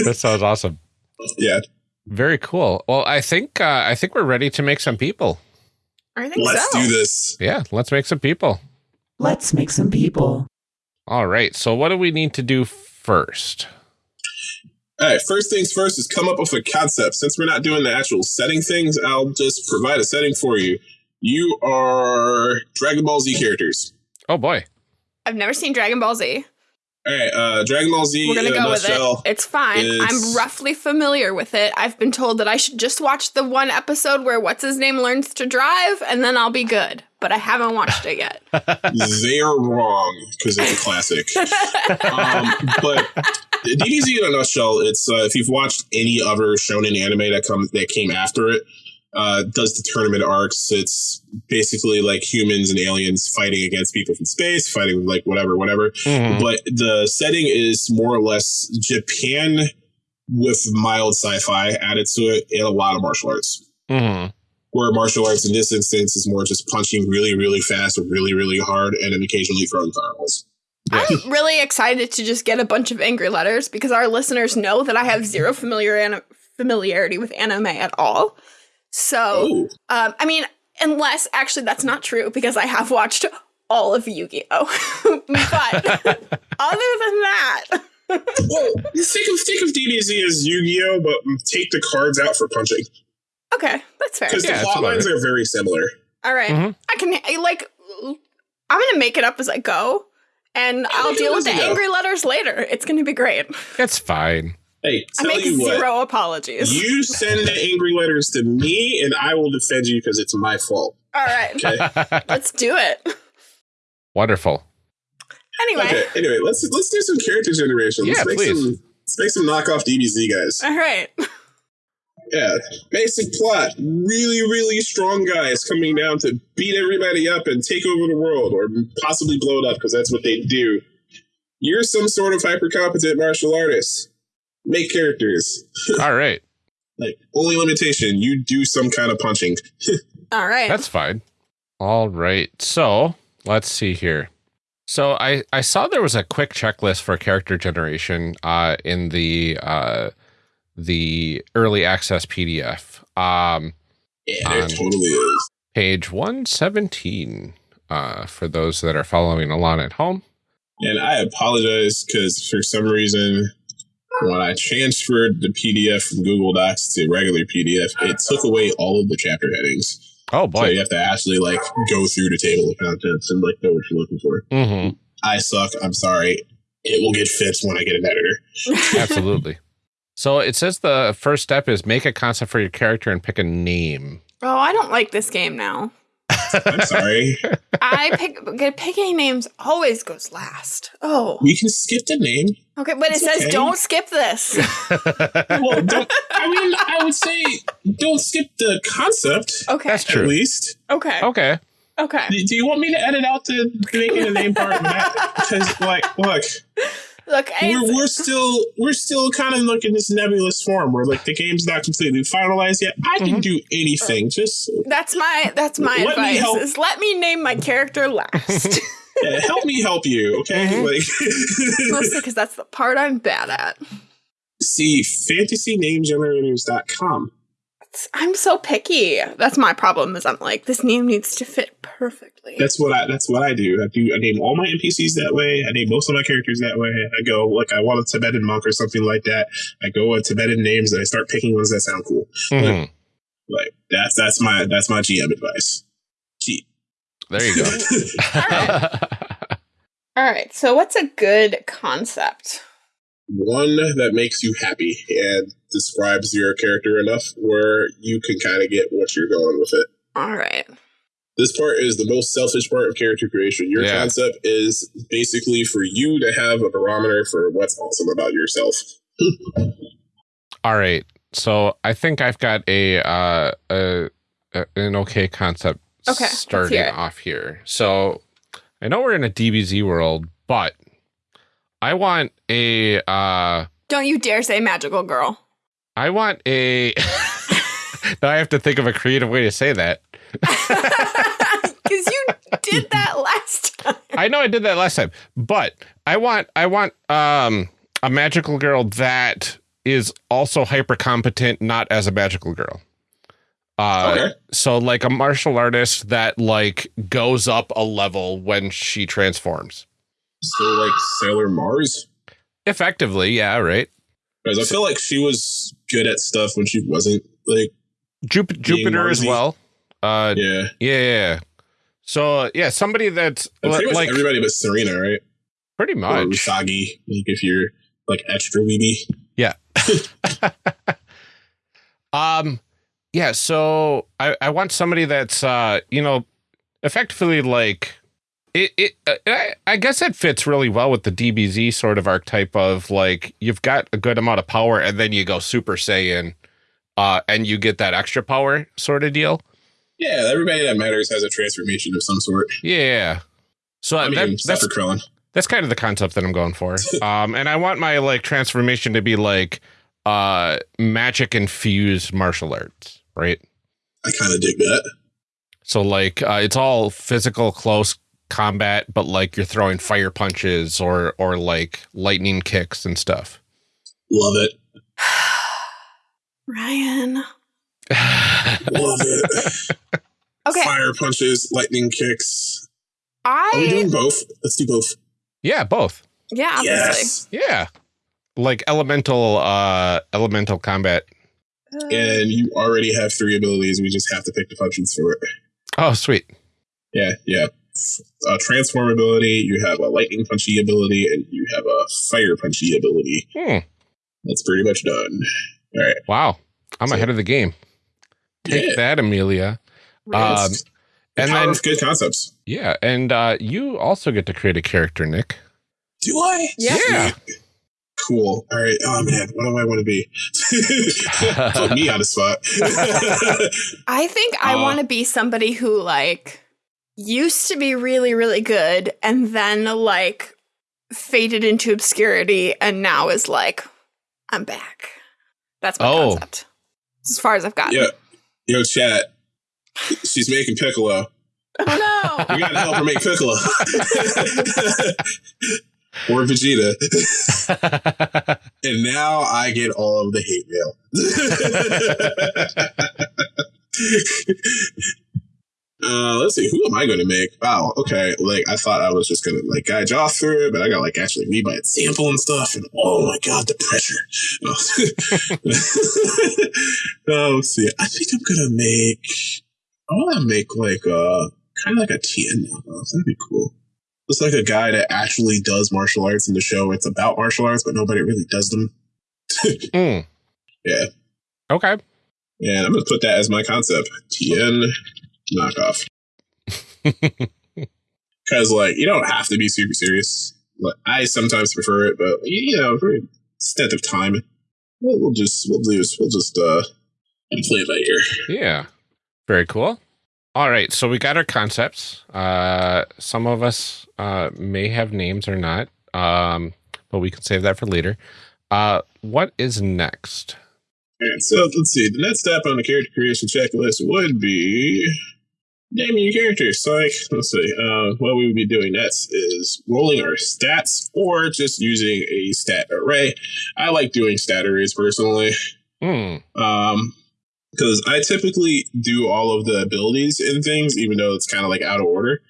That sounds awesome. Yeah. Very cool. Well, I think uh, I think we're ready to make some people. I think Let's so. do this. Yeah, let's make some people. Let's make some people. All right. So what do we need to do first? All right, first things first is come up with a concept. Since we're not doing the actual setting things, I'll just provide a setting for you. You are Dragon Ball Z characters. Oh boy. I've never seen Dragon Ball Z. All right, uh, Dragon Ball Z We're gonna in a go with it. It's fine. is- I'm roughly familiar with it. I've been told that I should just watch the one episode where what's his name learns to drive, and then I'll be good. But I haven't watched it yet. they are wrong because it's a classic. um, but DBZ in a nutshell, it's uh, if you've watched any other shonen anime that come that came after it, uh, does the tournament arcs. It's basically like humans and aliens fighting against people from space, fighting like whatever, whatever. Mhm. But the setting is more or less Japan with mild sci-fi added to it and a lot of martial arts. Mhm. Where martial arts in this instance is more just punching really, really fast or really, really hard, and then occasionally throwing fireballs. I'm really excited to just get a bunch of angry letters because our listeners know that I have zero familiar an- familiarity with anime at all. So, Oh, um, I mean, unless actually that's not true because I have watched all of Yu Gi Oh. but other than that, well, think of think of DBZ as Yu-Gi-Oh, but take the cards out for punching okay, that's fair. because Yeah, the that's plot lines it. are very similar. All right. Mhm. I can I, like I'm gonna make it up as I go, and I'll deal with the angry letters later. It's gonna be great. It's fine. Hey, I tell make you what. zero apologies. You send the angry letters to me, and I will defend you because it's my fault. All right, Okay. let's do it. Wonderful. Anyway, Okay. Anyway, let's let's do some character generation. Let's Yeah, make please. some let's make some knockoff DBZ guys. all right. Yeah. Basic plot. Really, really strong guys coming down to beat everybody up and take over the world or possibly blow it up because that's what they do. You're some sort of hyper competent martial artist. Make characters. All right. Like only limitation, you do some kind of punching. All right. That's fine. All right. So let's see here. So I, I saw there was a quick checklist for character generation uh, in the uh, the early access PDF. Um, Yeah, there totally is. page 117 uh, for those that are following along at home. And I apologize because for some reason, when I transferred the PDF from Google Docs to regular PDF, it took away all of the chapter headings. Oh boy! So you have to actually like go through the table of contents and like know what you're looking for. hmm I suck. I'm sorry. It will get fixed when I get an editor. Absolutely. So it says the first step is make a concept for your character and pick a name. oh, I don't like this game now. I'm sorry. I pick get- picking names always goes last. Oh, we can skip the name. okay, but it says okay. don't skip this. Well, don't, I mean, I would say don't skip the concept. Okay, That's true. At least. okay, okay. okay. Do do you want me to edit out the making a name part? Because, like, look, Look, we're, we're still we're still kind of like in this nebulous form where like the game's not completely finalized yet. I can Mhm. do anything. Just that's my that's my Let me advice. help. Is let me name my character last. uh, help me help you, okay? Mhm. Like, Mostly because that's the part I'm bad at. see fantasynamegenerators.com. I'm so picky. That's my problem. Is I'm like this name needs to fit perfectly. That's what I that's what I do. I do I name all my NPCs that way. I name most of my characters that way. I go like I want a Tibetan monk or something like that. I go with Tibetan names and I start picking ones that sound cool. Mhm. Like that's that's my that's my GM advice. Cheat. There you go. All right. So what's a good concept? One that makes you happy and describes your character enough where you can kind of get what you're going with it. All right. This part is the most selfish part of character creation. Your Yeah. concept is basically for you to have a barometer for what's awesome about yourself. All right. So I think I've got a uh a, a an okay concept Okay, starting off here. So I know we're in a DBZ world, but I want a uh Don't you dare say magical girl. I want a now I have to think of a creative way to say that. Because you did that last time. I know I did that last time, but I want I want um a magical girl that is also hyper competent, not as a magical girl. Uh, Okay. So like a martial artist that like goes up a level when she transforms. So like Sailor Mars, Effectively, yeah, right. because I feel like she was good at stuff when she wasn't like Jup- Jupiter as well. Uh, yeah. yeah. yeah, yeah. So yeah, somebody that's like everybody but Serena, right? pretty Or much. Usagi, like if you're like extra weeby. Yeah. um, yeah. So I, I want somebody that's uh, you know, effectively like it. It uh, I, I guess it fits really well with the DBZ sort of archetype of like you've got a good amount of power and then you go Super Saiyan, uh, and you get that extra power sort of deal. Yeah, everybody that matters has a transformation of some sort. Yeah. So I mean, that, that's Krillin. that's kind of the concept that I'm going for. Um, and I want my like transformation to be like uh magic infused martial arts, right? I kind of dig that. So like uh, it's all physical close combat, but like you're throwing fire punches or or like lightning kicks and stuff. Love it. Ryan. Love it. Okay. Fire punches, lightning kicks. Are we doing both? Let's do both. yeah, both. yeah, obviously. Yes. Yeah. Like elemental uh elemental combat. Uh, And you already have three abilities. We just have to pick the functions for it. Oh, sweet. Yeah, yeah. A transform ability, you have a lightning punchy ability, and you have a fire punchy ability. Hmm. That's pretty much done. Wow. I'm So- ahead of the game. Take Yeah. that, Amelia. Um, and then, good concepts. yeah. And uh, you also get to create a character, Nick. Do I? Yeah. Yeah. Cool. All right. Oh man, what do I want to be? Put me on the spot. I think I Uh, want to be somebody who like used to be really really good and then like faded into obscurity and now is like I'm back. That's my Oh. concept. As far as I've gotten. yeah. Yo, chat. She's making Piccolo. Oh no. We gotta help her make Piccolo. or Vegeta. And now I get all of the hate mail. uh, let's see, who am I going to make? Wow, okay. Like, I thought I was just going to, like, guide y'all through it, but I got, like, actually read my example and stuff. And oh my God, the pressure. oh, let's see. I think I'm going to make, I want to make, like, a kind of like a Tien knockoff. That'd be cool. It's like a guy that actually does martial arts in the show. It's about martial arts, but nobody really does them. Mm. Yeah. Okay. And I'm gonna put that as my concept. Tien knockoff. Because like you don't have to be super serious. Like, I sometimes prefer it, but you know, for extent of time, we'll, we'll just we'll do this. We'll just uh and play it by ear. Yeah. Very cool. All right. So we got our concepts. Uh, some of us uh, may have names or not, um, but we can save that for later. Uh, what is next? Alright, so let's see. The next step on the character creation checklist would be naming your characters. So, like, let's see. Uh, what we would be doing next is rolling our stats or just using a stat array. I like doing stat arrays personally. Hmm. Um, because I typically do all of the abilities and things, even though it's kind of like out of order.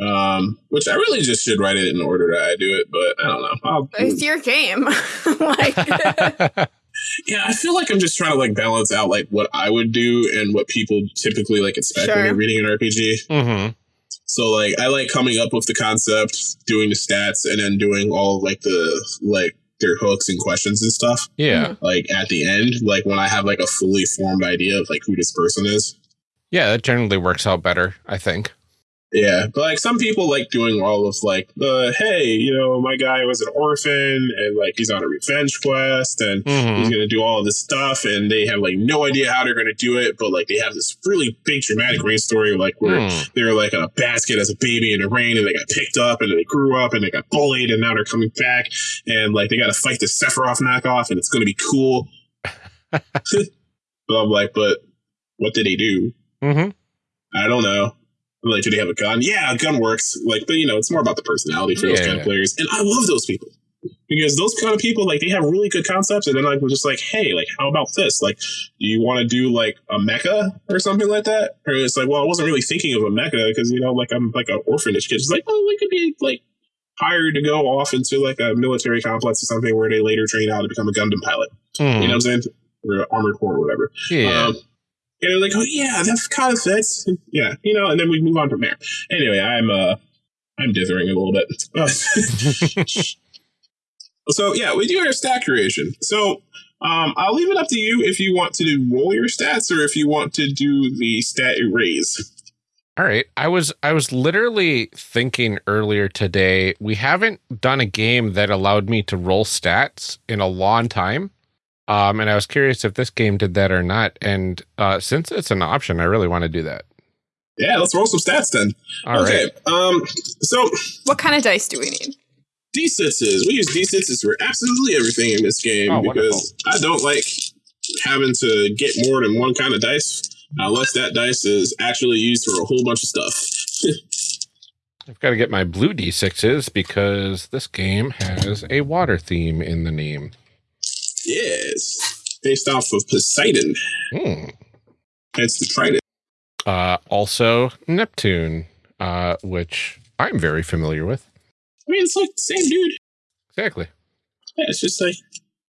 Um, which I really just should write it in order that I do it, but I don't know. I'll, It's your game. like yeah, I feel like I'm just trying to like balance out like what I would do and what people typically like expect when Sure. they're reading an RPG. mm-hmm. So like I like coming up with the concept, doing the stats, and then doing all like the like their hooks and questions and stuff. Yeah. Like at the end, like when I have like a fully formed idea of like who this person is. Yeah. That generally works out better, I think. Yeah, but like some people like doing all of like the hey, you know, my guy was an orphan and like he's on a revenge quest and he's Mm-hmm. gonna do all this stuff and they have like no idea how they're gonna do it, but like they have this really big dramatic rain story like where Hmm. they were like in a basket as a baby in the rain and they got picked up and they grew up and they got bullied and now they're coming back and like they gotta fight the Sephiroth knockoff and it's gonna be cool. but I'm like, but what did they do? Mm-hmm. I don't know. Like, do they have a gun? Yeah, a gun works. Like, but you know, it's more about the personality for those kind of players. And I love those people because those kind of people, like, they have really good concepts. And then, like, we're just like, hey, like, how about this? Like, do you want to do like a mecha or something like that? Or it's like, well, I wasn't really thinking of a mecha because you know, like, I'm like an orphanage kid. It's like, oh, we could be like hired to go off into like a military complex or something where they later train out to become a Gundam pilot. You know what I'm saying? Or armored core or whatever. Hmm. Yeah. Um, and they're like, oh yeah, that kind of fits. Yeah, you know, and then we move on from there. Anyway, I'm uh, I'm dithering a little bit. so yeah, we do our stat creation. So um, I'll leave it up to you if you want to do roll your stats or if you want to do the stat erase. All right. I was I was literally thinking earlier today, we haven't done a game that allowed me to roll stats in a long time. Um, and I was curious if this game did that or not. And uh, since it's an option, I really want to do that. Yeah, let's roll some stats then. All right. okay. Um. So what kind of dice do we need? D6s. We use D6s for absolutely everything in this game Oh, because I don't like having to get more than one kind of dice unless that dice is actually used for a whole bunch of stuff. I've got to get my blue d6s because this game has a water theme in the name. Yes. Based off of Poseidon. Hmm. It's the trident. Uh, also Neptune, uh, which I'm very familiar with. I mean, it's like the same dude. Exactly. Yeah, it's just like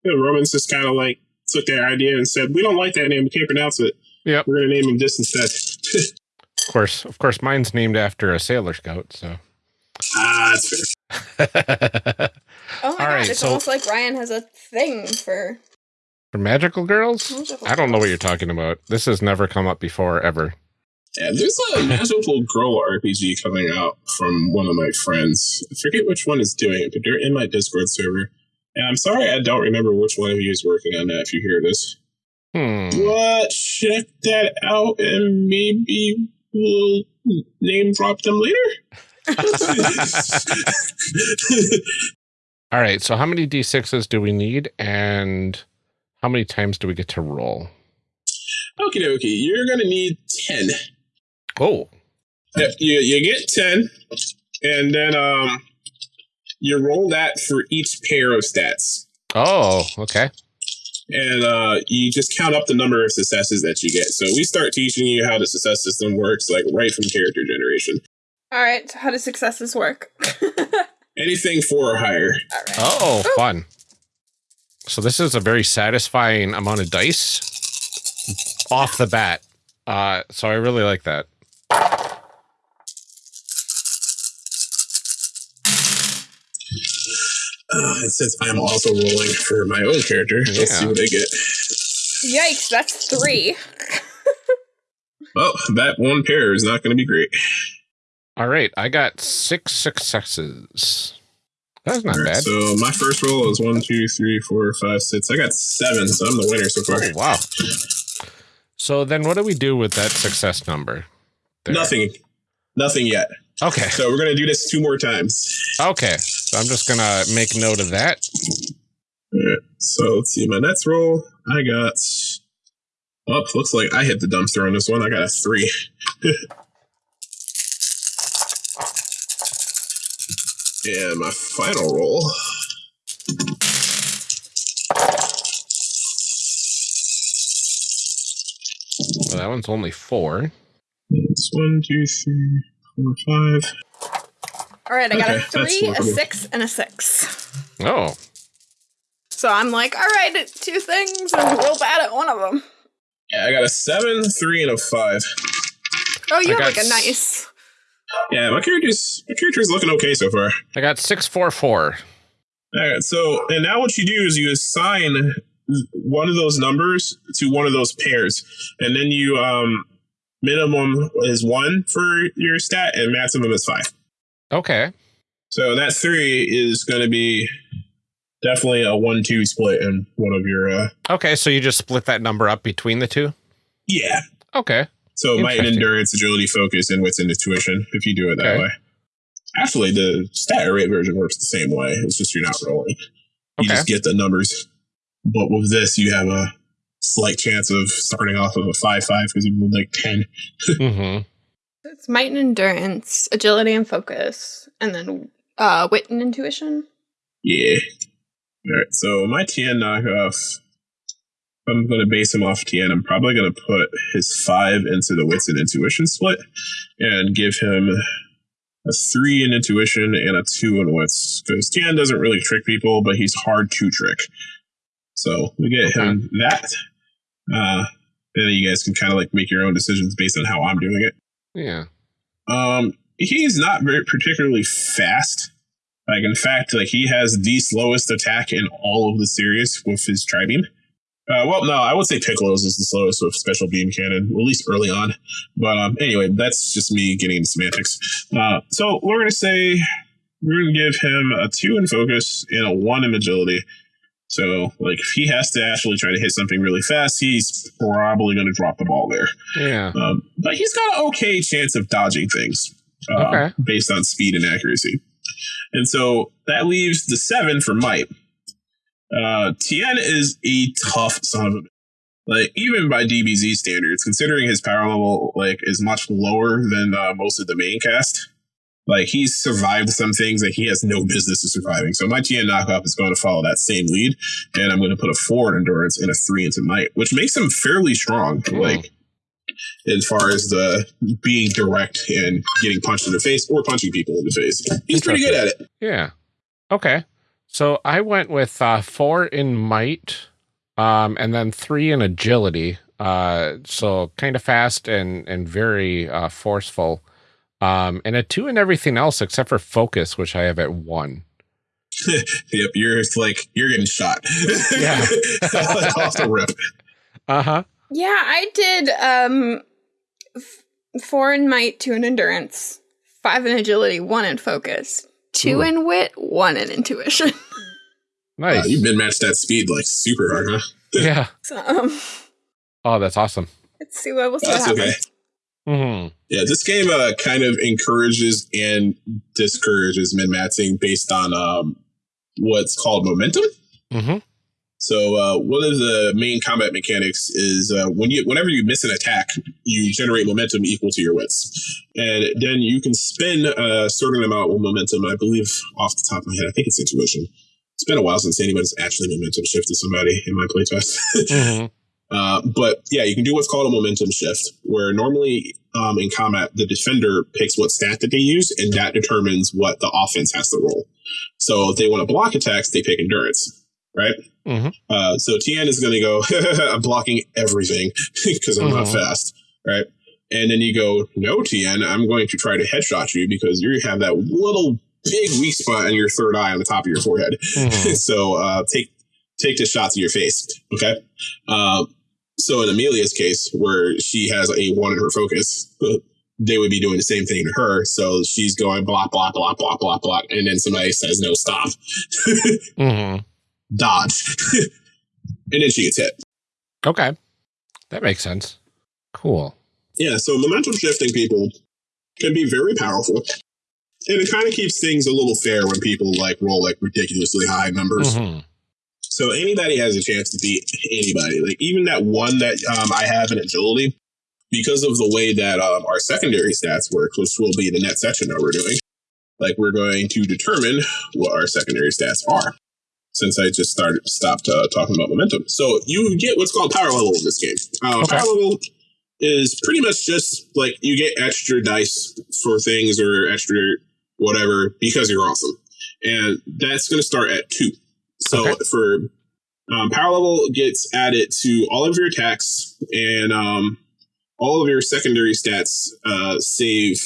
the Romans just kind of like took their idea and said, we don't like that name. We can't pronounce it. Yep. We're going to name him this instead. Of course, of course, mine's named after a Sailor Scout. So. ah, that's fair. Oh my All god, right, it's so- almost like Ryan has a thing for For magical girls? magical I don't know what you're talking about. This has never come up before, ever. Yeah, there's a magical girl RPG coming out from one of my friends. I forget which one is doing it, but they're in my Discord server. And I'm sorry I don't remember which one of you is working on that if you hear this. Hmm. But check that out and maybe we'll name drop them later. All right. So, how many d6s do we need, and how many times do we get to roll? Okie dokie, you're gonna need 10. Oh, Yep, you, you get 10, and then um, you roll that for each pair of stats. oh, okay. and uh, you just count up the number of successes that you get. So we start teaching you how the success system works, like right from character generation. All right, so how do successes work? All Anything four or higher. right. Oh, fun. So this is a very satisfying amount of dice off the bat. Uh, so I really like that. Uh, and since I'm also rolling for my own character, let's see what I get. Yikes, that's three. Well, that one pair is not going to be great. All right, I got six successes. That's not All right, bad. So my first roll is one, two, three, four, five, six. I got seven, so I'm the winner so far. Oh, wow. So then, what do we do with that success number? there? Nothing. Nothing yet. Okay. So we're going to do this two more times. Okay. So I'm just gonna make note of that. Alright, so let's see my next roll. I got. Oh, looks like I hit the dumpster on this one. I got a three. and my final roll. Well, that one's only four. It's one, two, three, four, five. All right, I got a Okay, that's three, a six, and a six. Oh, So I'm like, all right, two things, and I'm real bad at one of them. Yeah, I got a seven, three, and a five. Oh, you I have like a nice. Yeah, my character's my character's looking okay so far. I got six, four, four. All right, so and now what you do is you assign one of those numbers to one of those pairs, and then you um minimum is one for your stat and maximum is five. Okay. So that three is going to be definitely a one-two split in one of your. uh Okay. So you just split that number up between the two. Yeah. Okay. So might and endurance, agility, focus, and wits and intuition. If you do it that Okay. way. Actually, the stat array version works the same way. It's just you're not rolling. You Okay. just get the numbers. But with this, you have a slight chance of starting off with a five-five because you rolled like ten. Mm-hmm. It's might and endurance, agility and focus, and then uh, wit and intuition. Yeah. All right. So my Tien knockoff. I'm going to base him off Tien. I'm probably going to put his five into the wits and intuition split, and give him a three in intuition and a two in wits because Tien doesn't really trick people, but he's hard to trick. So we get him that. Uh, and then you guys can kind of like make your own decisions based on how I'm doing it. Yeah. Um, he's not very particularly fast. Like in fact, like he has the slowest attack in all of the series with his tri-beam. Uh, well, no, I would say Piccolo's is the slowest with special beam cannon, at least early on. But um, anyway, that's just me getting into semantics. Uh, so we're gonna say we're gonna give him a two in focus and a one in agility. So like if he has to actually try to hit something really fast, he's probably gonna drop the ball there. Yeah. Um, but he's got an okay chance of dodging things uh, Okay. based on speed and accuracy. And so that leaves the seven for Might. Uh, Tien is a tough son of a like even by DBZ standards, considering his power level like is much lower than uh, most of the main cast. Like he's survived some things that he has no business of surviving. So my Tien knockoff is going to follow that same lead, and I'm going to put a four in endurance and a three into might, which makes him fairly strong. Hmm. Like as far as the being direct and getting punched in the face or punching people in the face. He's pretty good at it. Yeah. Okay. So I went with uh, four in might, um, and then three in agility. Uh, so kind of fast and and very uh, forceful. Um, and a two in everything else except for focus, which I have at one. yep, you're like you're getting shot. Yeah. off the rip. Uh huh. Yeah, I did um f- four in might, two in endurance, five in agility, one in focus, two Ooh. in wit, one in intuition. Wow, Nice. you've been matched that speed like super hard, huh? yeah. so um Oh, that's awesome. let's see what we'll see what That's okay. happens. hmm Yeah, this game uh, kind of encourages and discourages min maxing based on um, what's called momentum. hmm So uh, one of the main combat mechanics is uh, when you whenever you miss an attack, you generate momentum equal to your wits, and then you can spend a certain amount of momentum. I believe off the top of my head, I think it's intuition. It's been a while since anybody's actually momentum shifted somebody in my playtest. hmm Uh, but yeah, you can do what's called a momentum shift, where normally um, in combat, the defender picks what stat that they use, and that determines what the offense has to roll. So if they want to block attacks, they pick endurance, right? Mhm. Uh, so Tien is going to go, I'm blocking everything because I'm not Mhm. fast, right? And then you go, no, Tien, I'm going to try to headshot you because you have that little big weak spot in your third eye on the top of your forehead. hmm so uh, take take the shot to your face. Okay. Um, so in Amelia's case, where she has a one in her focus, they would be doing the same thing to her. So she's going block, block, block, block, block, block, and then somebody says no, stop, hmm dodge, and then she gets hit. Okay. That makes sense. Cool. Yeah. So momentum shifting people can be very powerful. And it kind of keeps things a little fair when people like roll like ridiculously high numbers. hmm So anybody has a chance to beat anybody. Like even that one that um, I have in agility, because of the way that um, our secondary stats work, which will be the next section that we're doing. Like we're going to determine what our secondary stats are. Since I just started stopped uh, talking about momentum, so you get what's called power level in this game. Uh, Okay. Power level is pretty much just like you get extra dice for things or extra whatever because you're awesome, and that's going to start at two. So Okay. for um, power level gets added to all of your attacks and um, all of your secondary stats uh, save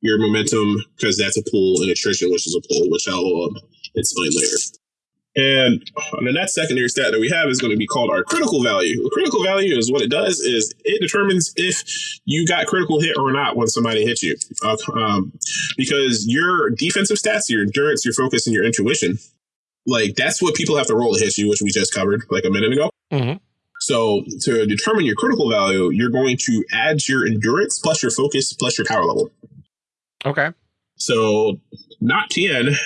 your momentum because that's a pool and attrition, which is a pool, which I'll um, explain later. And the next secondary stat that we have is going to be called our critical value. The critical value is what it does is it determines if you got critical hit or not when somebody hits you. Uh, um, because your defensive stats, your endurance, your focus, and your intuition, like that's what people have to roll to hit you, which we just covered like a minute ago. hmm So to determine your critical value, you're going to add your endurance plus your focus plus your power level. Okay. So not Tien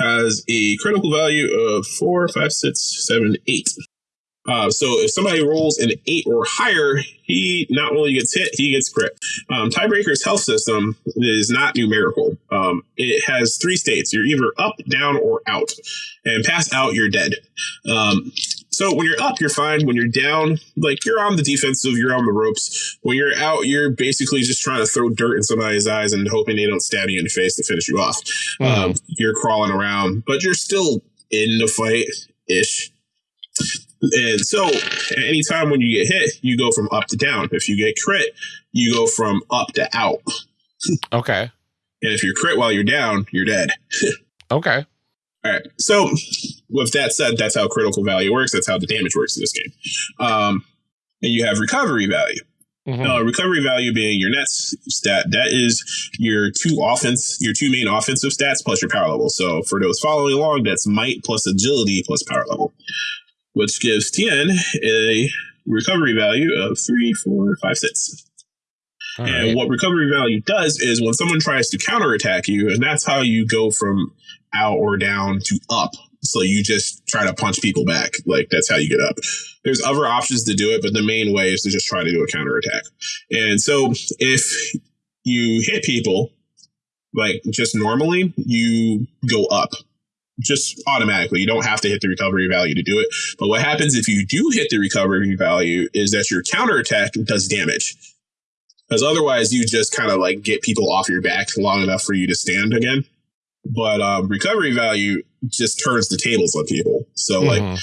has a critical value of four, five, six, seven, eight. Uh, so if somebody rolls an eight or higher, he not only gets hit, he gets crit. Um, Tidebreaker's health system is not numerical. Um, it has three states. You're either up, down, or out. And pass out, you're dead. Um, so when you're up, you're fine. When you're down, like you're on the defensive, you're on the ropes. When you're out, you're basically just trying to throw dirt in somebody's eyes and hoping they don't stab you in the face to finish you off. Um, you're crawling around, but you're still in the fight ish. And so, anytime when you get hit, you go from up to down. If you get crit, you go from up to out. Okay. And if you're crit while you're down, you're dead. Okay. All right. So, with that said, that's how critical value works. That's how the damage works in this game. Um, and you have recovery value. Mhm. Uh, recovery value being your next stat. That is your two offense, your two main offensive stats plus your power level. So for those following along, that's might plus agility plus power level, which gives Tien a recovery value of three, four, five, six. All And right. what recovery value does is when someone tries to counterattack you, and that's how you go from out or down to up. So you just try to punch people back. Like that's how you get up. There's other options to do it, but the main way is to just try to do a counterattack. And so if you hit people, like just normally, you go up. Just automatically. You don't have to hit the recovery value to do it. But what happens if you do hit the recovery value is that your counterattack does damage because otherwise you just kind of like get people off your back long enough for you to stand again. But um, recovery value just turns the tables on people. So like Mhm.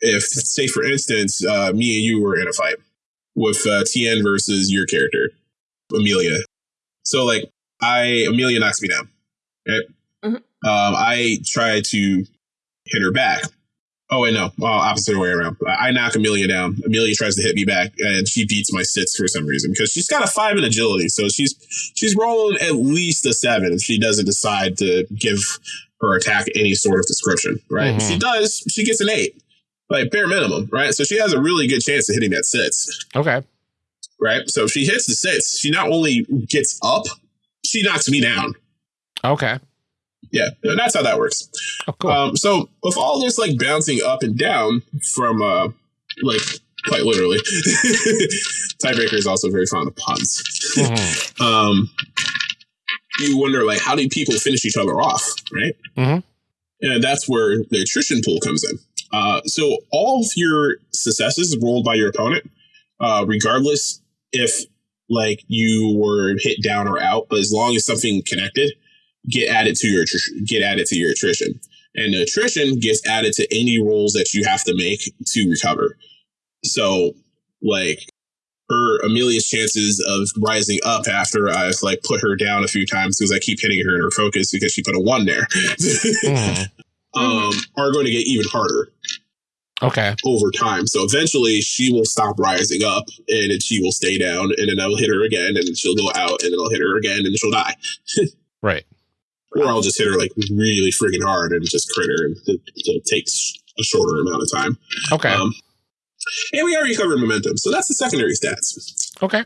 if say for instance uh, me and you were in a fight with uh, Tien versus your character Amelia. So like I Amelia knocks me down. Right? Mhm. Um, I try to hit her back. Oh wait, no, well, opposite way around. I knock Amelia down. Amelia tries to hit me back, and she beats my sits for some reason because she's got a five in agility, so she's she's rolling at least a seven if she doesn't decide to give her attack any sort of description. Right? If Mhm. she does, she gets an eight, like bare minimum. Right? So she has a really good chance of hitting that sits Okay. right? So if she hits the six, she not only gets up, she knocks me down. Okay. Yeah, that's how that works. Oh, cool. Um, so with all this like bouncing up and down from uh, like quite literally, Tidebreaker is also very fond of puns. Mhm. um, you wonder like how do people finish each other off, right? Mm-hmm. And that's where the attrition pool comes in. Uh, so all of your successes rolled by your opponent, uh, regardless if like you were hit down or out, but as long as something connected, get added to your get added to your attrition, and the attrition gets added to any rolls that you have to make to recover. So, like her Amelia's chances of rising up after I've like put her down a few times because I keep hitting her in her focus because she put a one there, Mhm. um, are going to get even harder Okay. over time. So eventually she will stop rising up and then she will stay down and then I will hit her again and she'll go out and then I'll hit her again and she'll die. Right. Or I'll just hit her like really freaking hard and just crit her and it, it takes a shorter amount of time. Okay. Um, and we already covered momentum. So that's the secondary stats. okay.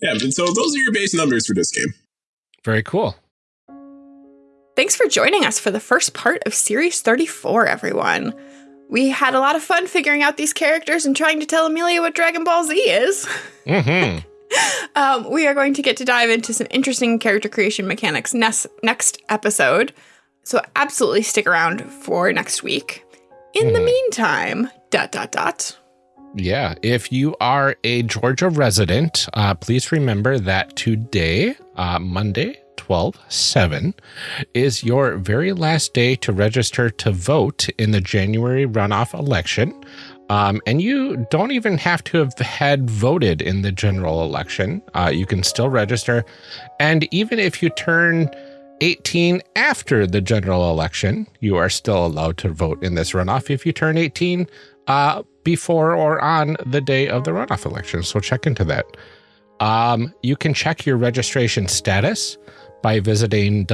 Yeah. And so those are your base numbers for this game. Very cool. Thanks for joining us for the first part of Series 34, everyone. We had a lot of fun figuring out these characters and trying to tell Amelia what Dragon Ball Z is. hmm Um, we are going to get to dive into some interesting character creation mechanics next, next episode. So absolutely stick around for next week. In the Mhm. meantime, dot dot dot. Yeah. If you are a Georgia resident, uh, please remember that today, uh, Monday, 12 7, is your very last day to register to vote in the January runoff election. Um, and you don't even have to have had voted in the general election. Uh, you can still register. And even if you turn 18 after the general election, you are still allowed to vote in this runoff if you turn 18 uh, before or on the day of the runoff election. So check into that. Um, you can check your registration status by visiting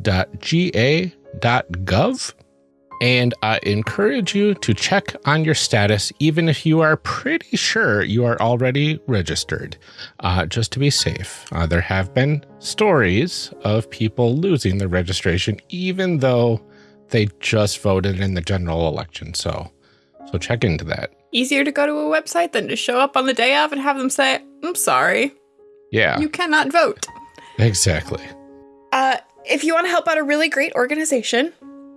www.mvp.sos.ga.gov. And I encourage you to check on your status, even if you are pretty sure you are already registered, uh, just to be safe. Uh, there have been stories of people losing their registration, even though they just voted in the general election. So, so check into that. Easier to go to a website than to show up on the day of and have them say, I'm sorry, Yeah, you cannot vote. exactly. Uh, if you want to help out a really great organization,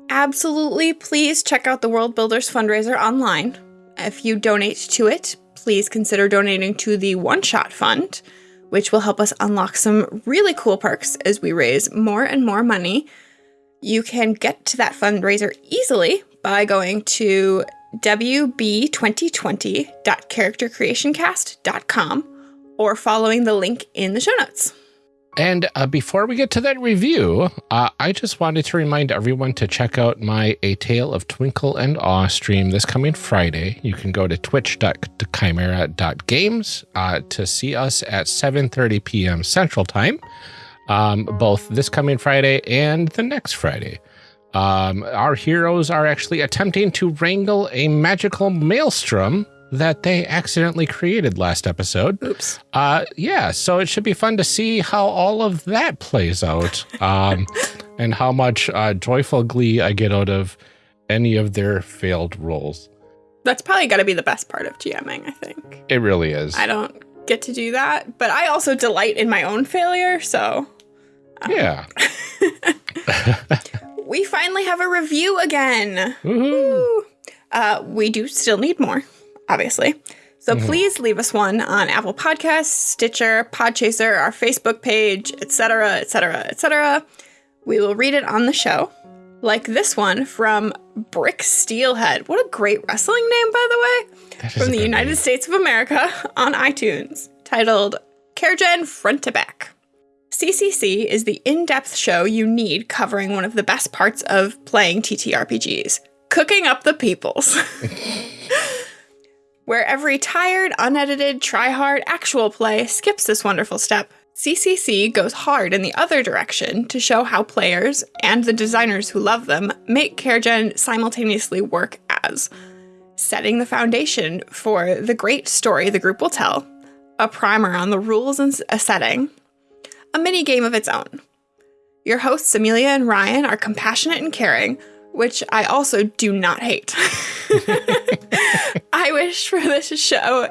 absolutely please check out the World Builders fundraiser online. If you donate to it, please consider donating to the One Shot Fund, which will help us unlock some really cool perks as we raise more and more money. You can get to that fundraiser easily by going to wb2020.charactercreationcast.com or following the link in the show notes. And uh, before we get to that review, uh, I just wanted to remind everyone to check out my A Tale of Twinkle and Awe stream this coming Friday. You can go to twitch.chimera.games uh, to see us at 7.30 p.m. Central Time, um, both this coming Friday and the next Friday. Um, our heroes are actually attempting to wrangle a magical maelstrom that they accidentally created last episode. Oops. Uh, yeah, so it should be fun to see how all of that plays out, um, and how much uh, joyful glee I get out of any of their failed rolls. That's probably got to be the best part of GMing, I think. It really is. I don't get to do that, but I also delight in my own failure, so yeah. we finally have a review again. Woohoo. Woo. Uh, we do still need more, obviously. So Mhm. please leave us one on Apple Podcasts, Stitcher, Podchaser, our Facebook page, etc., etc., etc. We will read it on the show. Like this one from Brick Steelhead. What a great wrestling name, by the way. That is a from the United name. States of America on iTunes, titled CharGen front to back. CCC is the in depth show you need covering one of the best parts of playing TTRPGs cooking up the peoples. Where every tired, unedited, try hard actual play skips this wonderful step, CCC goes hard in the other direction to show how players and the designers who love them make CharGen simultaneously work as setting the foundation for the great story the group will tell, a primer on the rules and a setting, a mini game of its own. Your hosts, Amelia and Ryan, are compassionate and caring, which I also do not hate. I wish for this show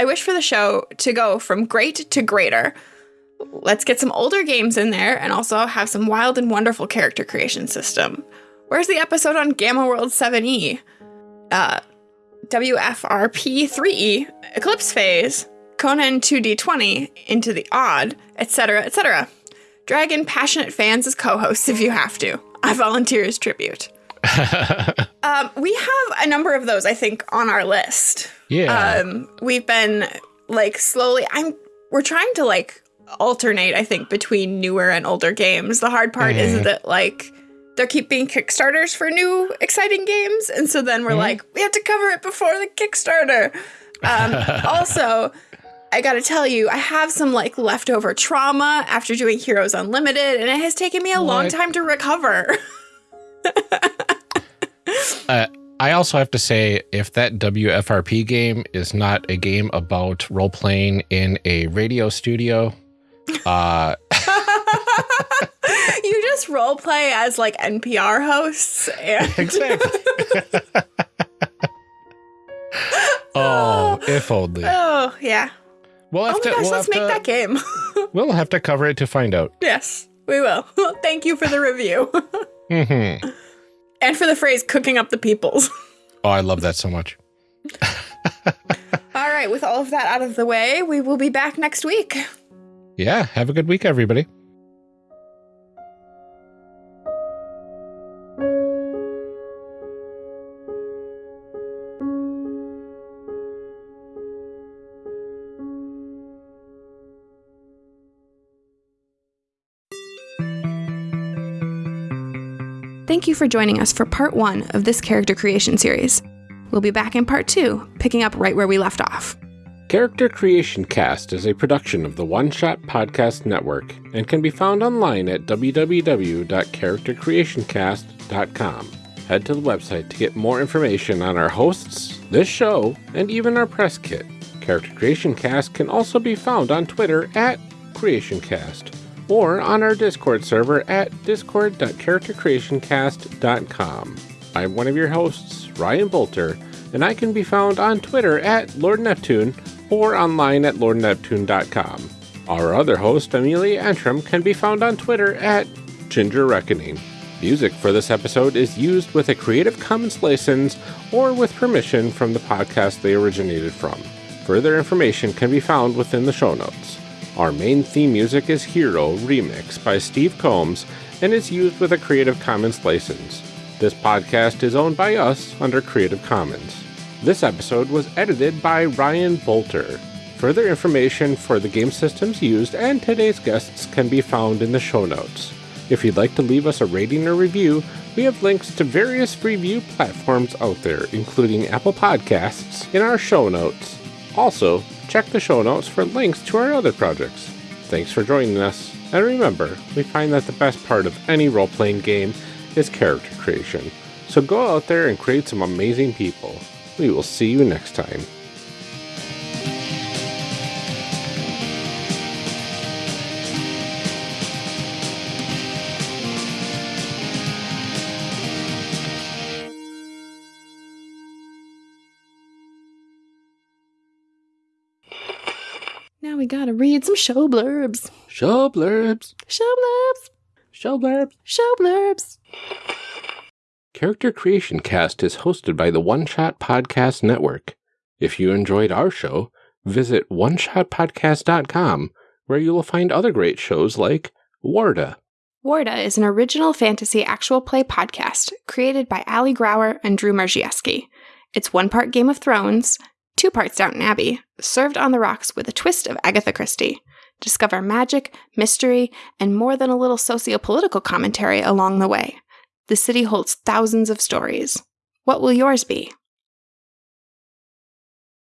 I wish for the show to go from great to greater. Let's get some older games in there and also have some wild and wonderful character creation system. Where's the episode on Gamma World 7E? Uh, WFRP 3E, Eclipse Phase, Conan 2D20, Into the Odd, etc., etc. Drag in passionate fans as co hosts if you have to. I volunteer as tribute. um, we have a number of those, I think, on our list. Yeah. Um, we've been like slowly. I'm. We're trying to like alternate. I think between newer and older games. The hard part is Mhm. that like there keep being Kickstarters for new exciting games, and so then we're Mhm. like, we have to cover it before the Kickstarter. Um, also. I gotta tell you, I have some like leftover trauma after doing Heroes Unlimited, and it has taken me a long time to recover. I also have to say, if that WFRP game is not a game about role playing in a radio studio, uh, you just role play as like NPR hosts. And exactly. oh, if only. oh yeah. We'll Oh have my to. gosh, we'll let's have make to, that game. We'll have to cover it to find out. yes, we will. Thank you for the review hmm and for the phrase "cooking up the peoples." Oh, I love that so much. all right, with all of that out of the way, we will be back next week. Yeah. Have a good week, everybody. Thank you for joining us for part one of this character creation series. We'll be back in part two, picking up right where we left off. Character Creation Cast is a production of the One Shot Podcast Network and can be found online at www.charactercreationcast.com. Head to the website to get more information on our hosts, this show, and even our press kit. Character Creation Cast can also be found on Twitter at CreationCast or on our Discord server at discord.charactercreationcast.com. I'm one of your hosts, Ryan Boelter, and I can be found on Twitter at Lord Neptune or online at lordneptune.com. Our other host, Amelia Antrim, can be found on Twitter at Ginger Reckoning. Music for this episode is used with a Creative Commons license or with permission from the podcast they originated from. Further information can be found within the show notes. Our main theme music is Hero Remix by Steve Combs and is used with a Creative Commons license. This podcast is owned by us under Creative Commons. This episode was edited by Ryan Boelter. Further information for the game systems used and today's guests can be found in the show notes. If you'd like to leave us a rating or review, we have links to various review platforms out there, including Apple Podcasts, in our show notes. Also, check the show notes for links to our other projects. Thanks for joining us, and remember, we find that the best part of any role playing game is character creation. So go out there and create some amazing people. We will see you next time. We gotta read some show blurbs. Show blurbs. Show blurbs. Show blurbs. Show blurbs. Character Creation Cast is hosted by the One Shot Podcast Network. If you enjoyed our show, visit oneshotpodcast.com, where you will find other great shows like Warda, Warda is an original fantasy actual play podcast created by Ali Grauer and Drew Marziewski. It's one part Game of Thrones, two parts Downton Abbey, served on the rocks with a twist of Agatha Christie. Discover magic, mystery, and more than a little socio-political commentary along the way. The city holds thousands of stories. What will yours be?